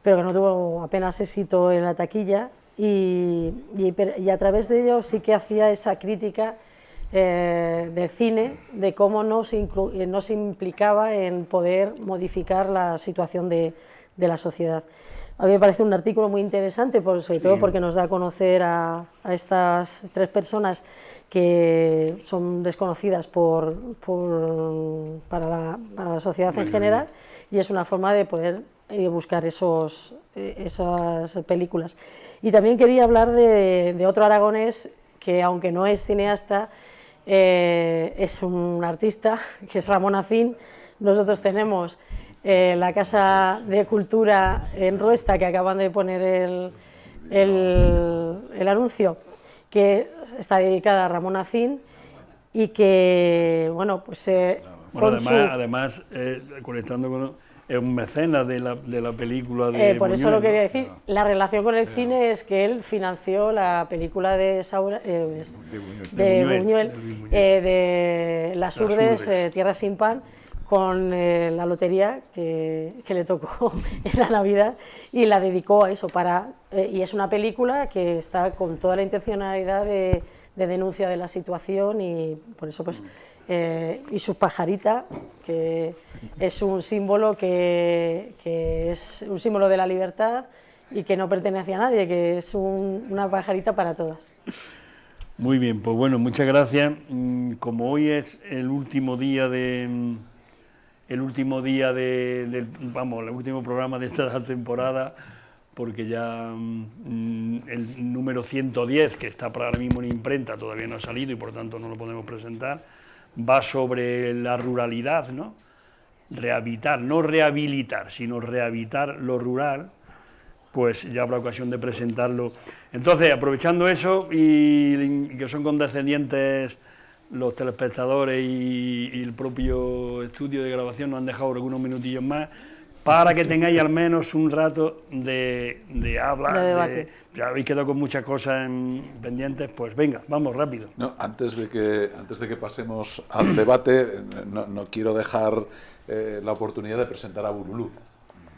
pero que no tuvo apenas éxito en la taquilla. Y, y, a través de ello sí que hacía esa crítica eh, de cine, de cómo no se, eh, no se, implicaba en poder modificar la situación de, de, la sociedad. A mí me parece un artículo muy interesante, por, sobre todo porque nos da a conocer a, a estas tres personas que son desconocidas por, por, para, la, para, la, sociedad en general y es una forma de poder eh, buscar esos, esas películas. Y también quería hablar de, de otro aragonés que, aunque no es cineasta, eh, es un artista que es Ramón Azín. Nosotros tenemos eh, la Casa de Cultura en Ruesta, que acaban de poner el, el, anuncio, que está dedicada a Ramón Azín y que, bueno, pues... Eh, además, además conectando con es un mecenas de la, de la película de eh, Por eso lo quería decir. La relación con el cine es que él financió la película de Saura, eh, de, Buñuel, de, eh, Las Urdes, Tierra sin pan, con la lotería que, que, le tocó en la Navidad y la dedicó a eso. Para, y es una película que está con toda la intencionalidad de, de denuncia de la situación y por eso pues eh, y su pajarita, que es un símbolo que, es un símbolo de la libertad y que no pertenece a nadie, que es una pajarita para todas. Muy bien, pues bueno, muchas gracias. Mm, como hoy es el último día de mm, el último día de, vamos, el último programa de esta temporada, porque ya mm, el número 110, que está para ahora mismo en imprenta, todavía no ha salido y por tanto no lo podemos presentar va sobre la ruralidad, ¿no? Rehabilitar, no rehabilitar, sino rehabilitar lo rural, pues ya habrá ocasión de presentarlo. Entonces, aprovechando eso y, que son condescendientes los telespectadores y, y, el propio estudio de grabación nos han dejado algunos minutillos más, para que tengáis al menos un rato de, de habla. De debate. ya habéis quedado con muchas cosas pendientes, pues venga, vamos rápido. No, antes, de que, antes de que pasemos al debate, no, quiero dejar eh, la oportunidad de presentar a Burulú.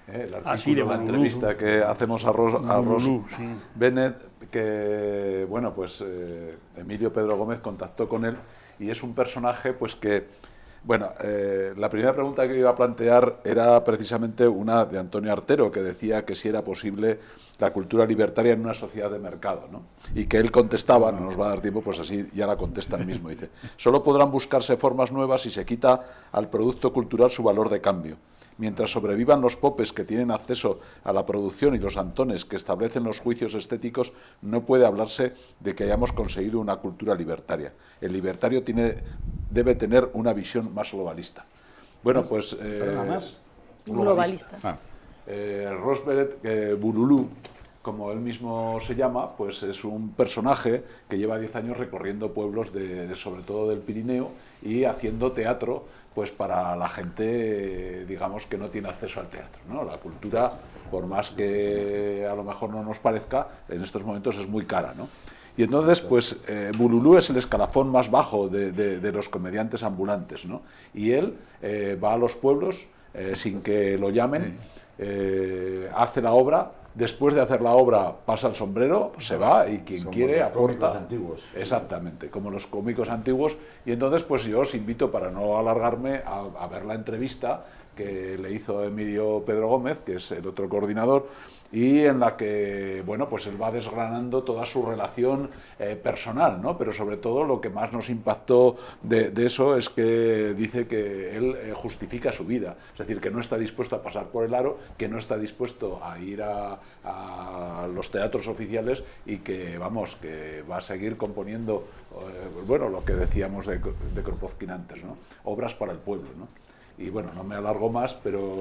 el artículo, la entrevista que hacemos a Ross, Bennett, que, bueno, pues Emilio Pedro Gómez contactó con él y es un personaje pues que bueno, eh, la primera pregunta que iba a plantear era precisamente una de Antonio Artero, que decía que si era posible la cultura libertaria en una sociedad de mercado, ¿no? Y que él contestaba, no nos va a dar tiempo, pues así ya la contesta él mismo, dice, solo podrán buscarse formas nuevas si se quita al producto cultural su valor de cambio. Mientras sobrevivan los popes que tienen acceso a la producción y los antones que establecen los juicios estéticos, no puede hablarse de que hayamos conseguido una cultura libertaria. El libertario tiene, debe tener una visión más globalista. Bueno, pues... Eh, más? Globalista. Ah. Eh, Rosberet eh, Bululú, como él mismo se llama, pues es un personaje que lleva 10 años recorriendo pueblos, de, sobre todo del Pirineo, y haciendo teatro pues para la gente, digamos, que no tiene acceso al teatro. ¿no? La cultura, por más que a lo mejor no nos parezca, en estos momentos es muy cara. ¿no? Y entonces, pues, eh, Bululú es el escalafón más bajo de, los comediantes ambulantes, ¿no? Y él eh, va a los pueblos eh, sin que lo llamen, hace la obra, después de hacer la obra pasa el sombrero, se va y quien quiere los aporta. antiguos. Exactamente, como los cómicos antiguos. Y entonces pues yo os invito, para no alargarme, a ver la entrevista que le hizo Emilio Pedro Gómez, que es el otro coordinador, y en la que bueno pues él va desgranando toda su relación eh, personal no pero sobre todo lo que más nos impactó de, eso es que dice que él eh, justifica su vida. Es decir que no está dispuesto a pasar por el aro que no está dispuesto a ir a, los teatros oficiales y que vamos que va a seguir componiendo eh, bueno lo que decíamos de, de Kropotkin antes no obras para el pueblo no y bueno, no me alargo más, pero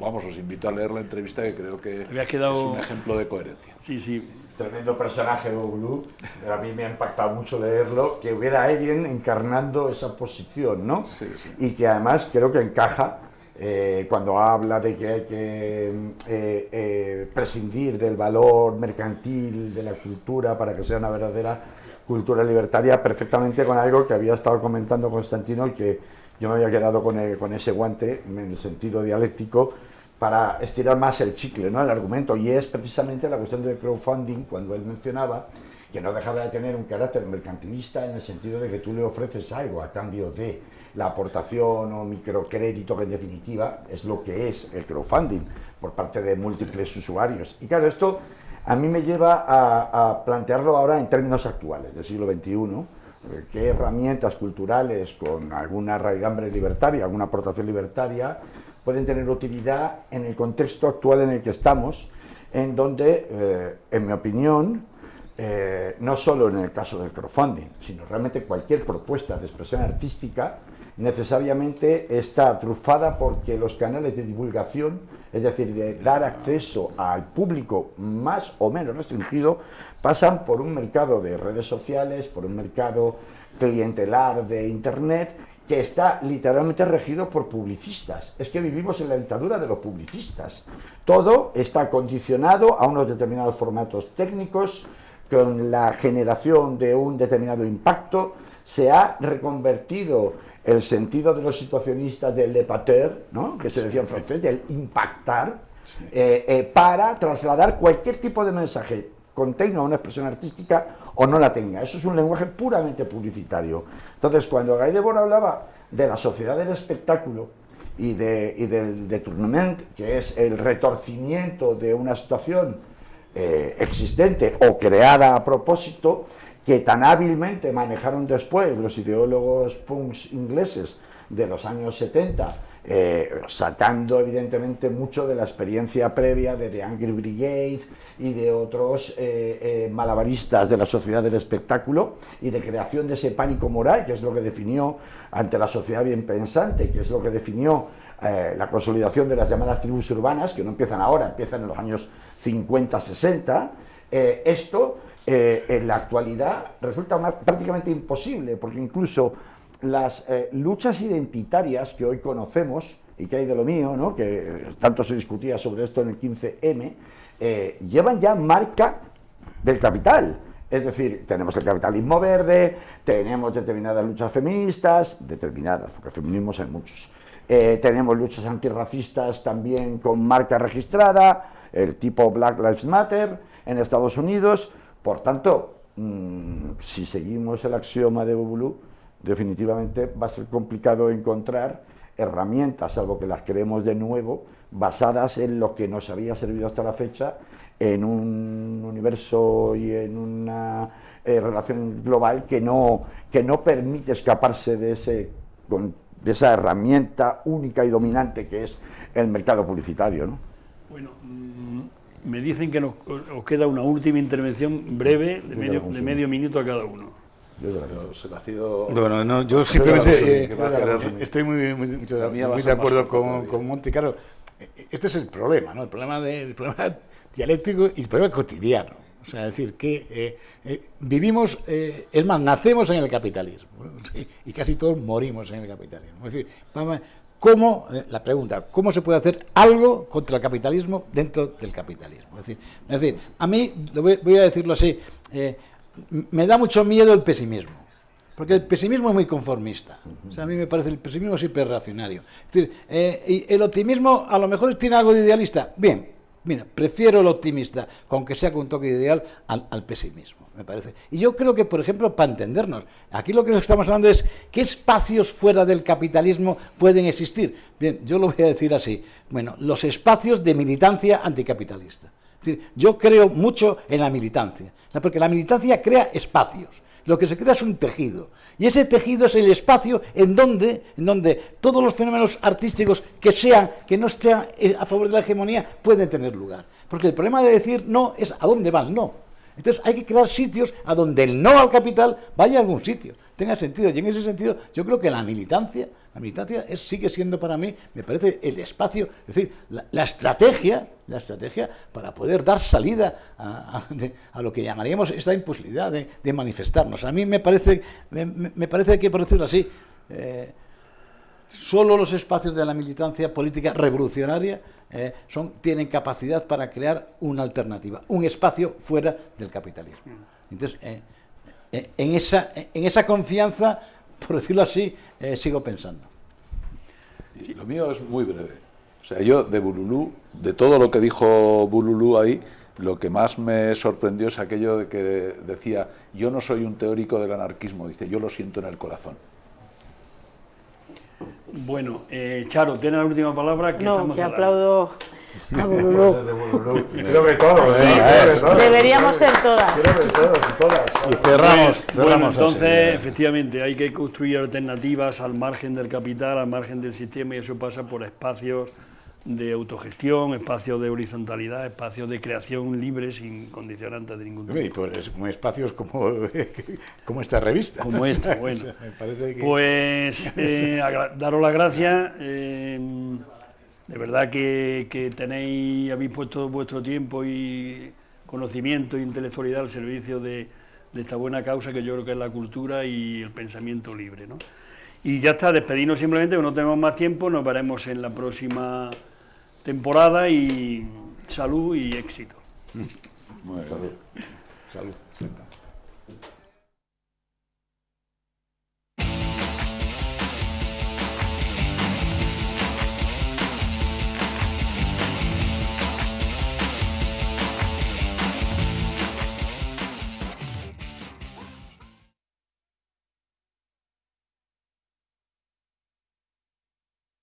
vamos, os invito a leer la entrevista que creo que es un ejemplo de coherencia. Sí, sí. Tremendo personaje, Blue. A mí me ha impactado mucho leerlo, que hubiera alguien encarnando esa posición, ¿no? Sí, sí. Y que además creo que encaja eh, cuando habla de que hay que eh, eh, prescindir del valor mercantil de la cultura para que sea una verdadera cultura libertaria, perfectamente con algo que había estado comentando Constantino y que yo me había quedado con, con ese guante en el sentido dialéctico para estirar más el chicle, ¿no? el argumento, y es precisamente la cuestión del crowdfunding, cuando él mencionaba que no dejaba de tener un carácter mercantilista en el sentido de que tú le ofreces algo a cambio de la aportación o microcrédito, que en definitiva es lo que es el crowdfunding por parte de múltiples usuarios. Y claro, esto a mí me lleva a, a plantearlo ahora en términos actuales del siglo XXI, qué herramientas culturales con alguna raigambre libertaria, alguna aportación libertaria, pueden tener utilidad en el contexto actual en el que estamos, en donde, eh, en mi opinión, eh, no solo en el caso del crowdfunding, sino realmente cualquier propuesta de expresión artística necesariamente está trufada porque los canales de divulgación, es decir, de dar acceso al público más o menos restringido, pasan por un mercado de redes sociales, por un mercado clientelar de Internet, que está literalmente regido por publicistas. Es que vivimos en la dictadura de los publicistas. Todo está condicionado a unos determinados formatos técnicos, con la generación de un determinado impacto, se ha reconvertido el sentido de los situacionistas del le ¿no? que se decía en francés, del impactar, eh, eh, para trasladar cualquier tipo de mensaje contenga una expresión artística o no la tenga. Eso es un lenguaje puramente publicitario. Entonces, cuando Guy Debord hablaba de la sociedad del espectáculo y, de, y del detournement, que es el retorcimiento de una situación eh, existente o creada a propósito, que tan hábilmente manejaron después los ideólogos punks ingleses de los años 70, eh, saltando evidentemente mucho de la experiencia previa de The Angry Brigade y de otros eh, eh, malabaristas de la sociedad del espectáculo y de creación de ese pánico moral, que es lo que definió ante la sociedad bien pensante, que es lo que definió la consolidación de las llamadas tribus urbanas, que no empiezan ahora, empiezan en los años 50-60, esto en la actualidad resulta prácticamente imposible, porque incluso las eh, luchas identitarias que hoy conocemos, y que hay de lo mío, ¿no? que tanto se discutía sobre esto en el 15M, eh, llevan ya marca del capital. Es decir, tenemos el capitalismo verde, tenemos determinadas luchas feministas, determinadas, porque feminismos hay muchos, eh, tenemos luchas antirracistas también con marca registrada, el tipo Black Lives Matter en Estados Unidos. Por tanto, mm, si seguimos el axioma de Bubulú, definitivamente va a ser complicado encontrar herramientas, salvo que las creemos de nuevo, basadas en lo que nos había servido hasta la fecha en un universo y en una eh, relación global que no, que no permite escaparse de, ese, de esa herramienta única y dominante que es el mercado publicitario. ¿no? Bueno, mm, me dicen que nos, os queda una última intervención breve de medio, de medio minuto a cada uno. Bueno, yo simplemente eh, estoy muy, muy, de acuerdo con, con Monti. Claro, este es el problema, ¿no? El problema, de, el problema dialéctico y el problema cotidiano. O sea, es decir, que eh, eh, vivimos, es más, nacemos en el capitalismo y casi todos morimos en el capitalismo. Es decir, ¿cómo, la pregunta, ¿cómo se puede hacer algo contra el capitalismo dentro del capitalismo? Es decir, es decir a mí, voy, a decirlo así, me da mucho miedo el pesimismo. Porque el pesimismo es muy conformista. O sea, a mí me parece el pesimismo siempre reaccionario. Es decir, eh, el optimismo a lo mejor tiene algo de idealista. Bien, mira, prefiero el optimista, aunque sea con un toque ideal, al, pesimismo, me parece. Y yo creo que, por ejemplo, para entendernos, aquí lo que estamos hablando es qué espacios fuera del capitalismo pueden existir. Bien, yo lo voy a decir así. Bueno, los espacios de militancia anticapitalista yo creo mucho en la militancia, porque la militancia crea espacios. Lo que se crea es un tejido. Y ese tejido es el espacio en donde, en donde todos los fenómenos artísticos que sean, que no estén eh, a favor de la hegemonía, pueden tener lugar. Porque el problema de decir no es a dónde va el no. Entonces hay que crear sitios a donde el no al capital vaya a algún sitio, tenga sentido. Y en ese sentido yo creo que la militancia la militancia sigue siendo para mí, me parece, el espacio, es decir, la, estrategia, la estrategia para poder dar salida a, lo que llamaríamos esta imposibilidad de, manifestarnos. A mí me parece, me, parece que, por decirlo así, eh, solo los espacios de la militancia política revolucionaria eh, son, tienen capacidad para crear una alternativa, un espacio fuera del capitalismo. Entonces, eh, en, esa, en esa confianza por decirlo así, eh, sigo pensando. lo mío es muy breve. O sea, yo de Bululú, de todo lo que dijo Bululú ahí, lo que más me sorprendió es aquello de que decía, yo no soy un teórico del anarquismo, dice, yo lo siento en el corazón. Bueno, eh, Charo, tiene la última palabra. Que no, que aplaudo Creo que todos, ¿eh? Deberíamos ser todas. Creo que todos y todas. Y cerramos, Bueno, entonces, efectivamente, hay que construir alternativas al margen del capital, al margen del sistema, y eso pasa por espacios de autogestión, espacios de horizontalidad, espacios de creación libre sin condicionantes de ningún tipo. Y por espacios como, como esta revista. Como esta, bueno. Pues eh, daros las gracias. Eh, de verdad que, tenéis, habéis puesto vuestro tiempo y conocimiento e intelectualidad al servicio de, esta buena causa que yo creo que es la cultura y el pensamiento libre. ¿no? Y ya está, despedirnos simplemente, que no tenemos más tiempo, nos veremos en la próxima temporada y salud y éxito. Salud. Salud.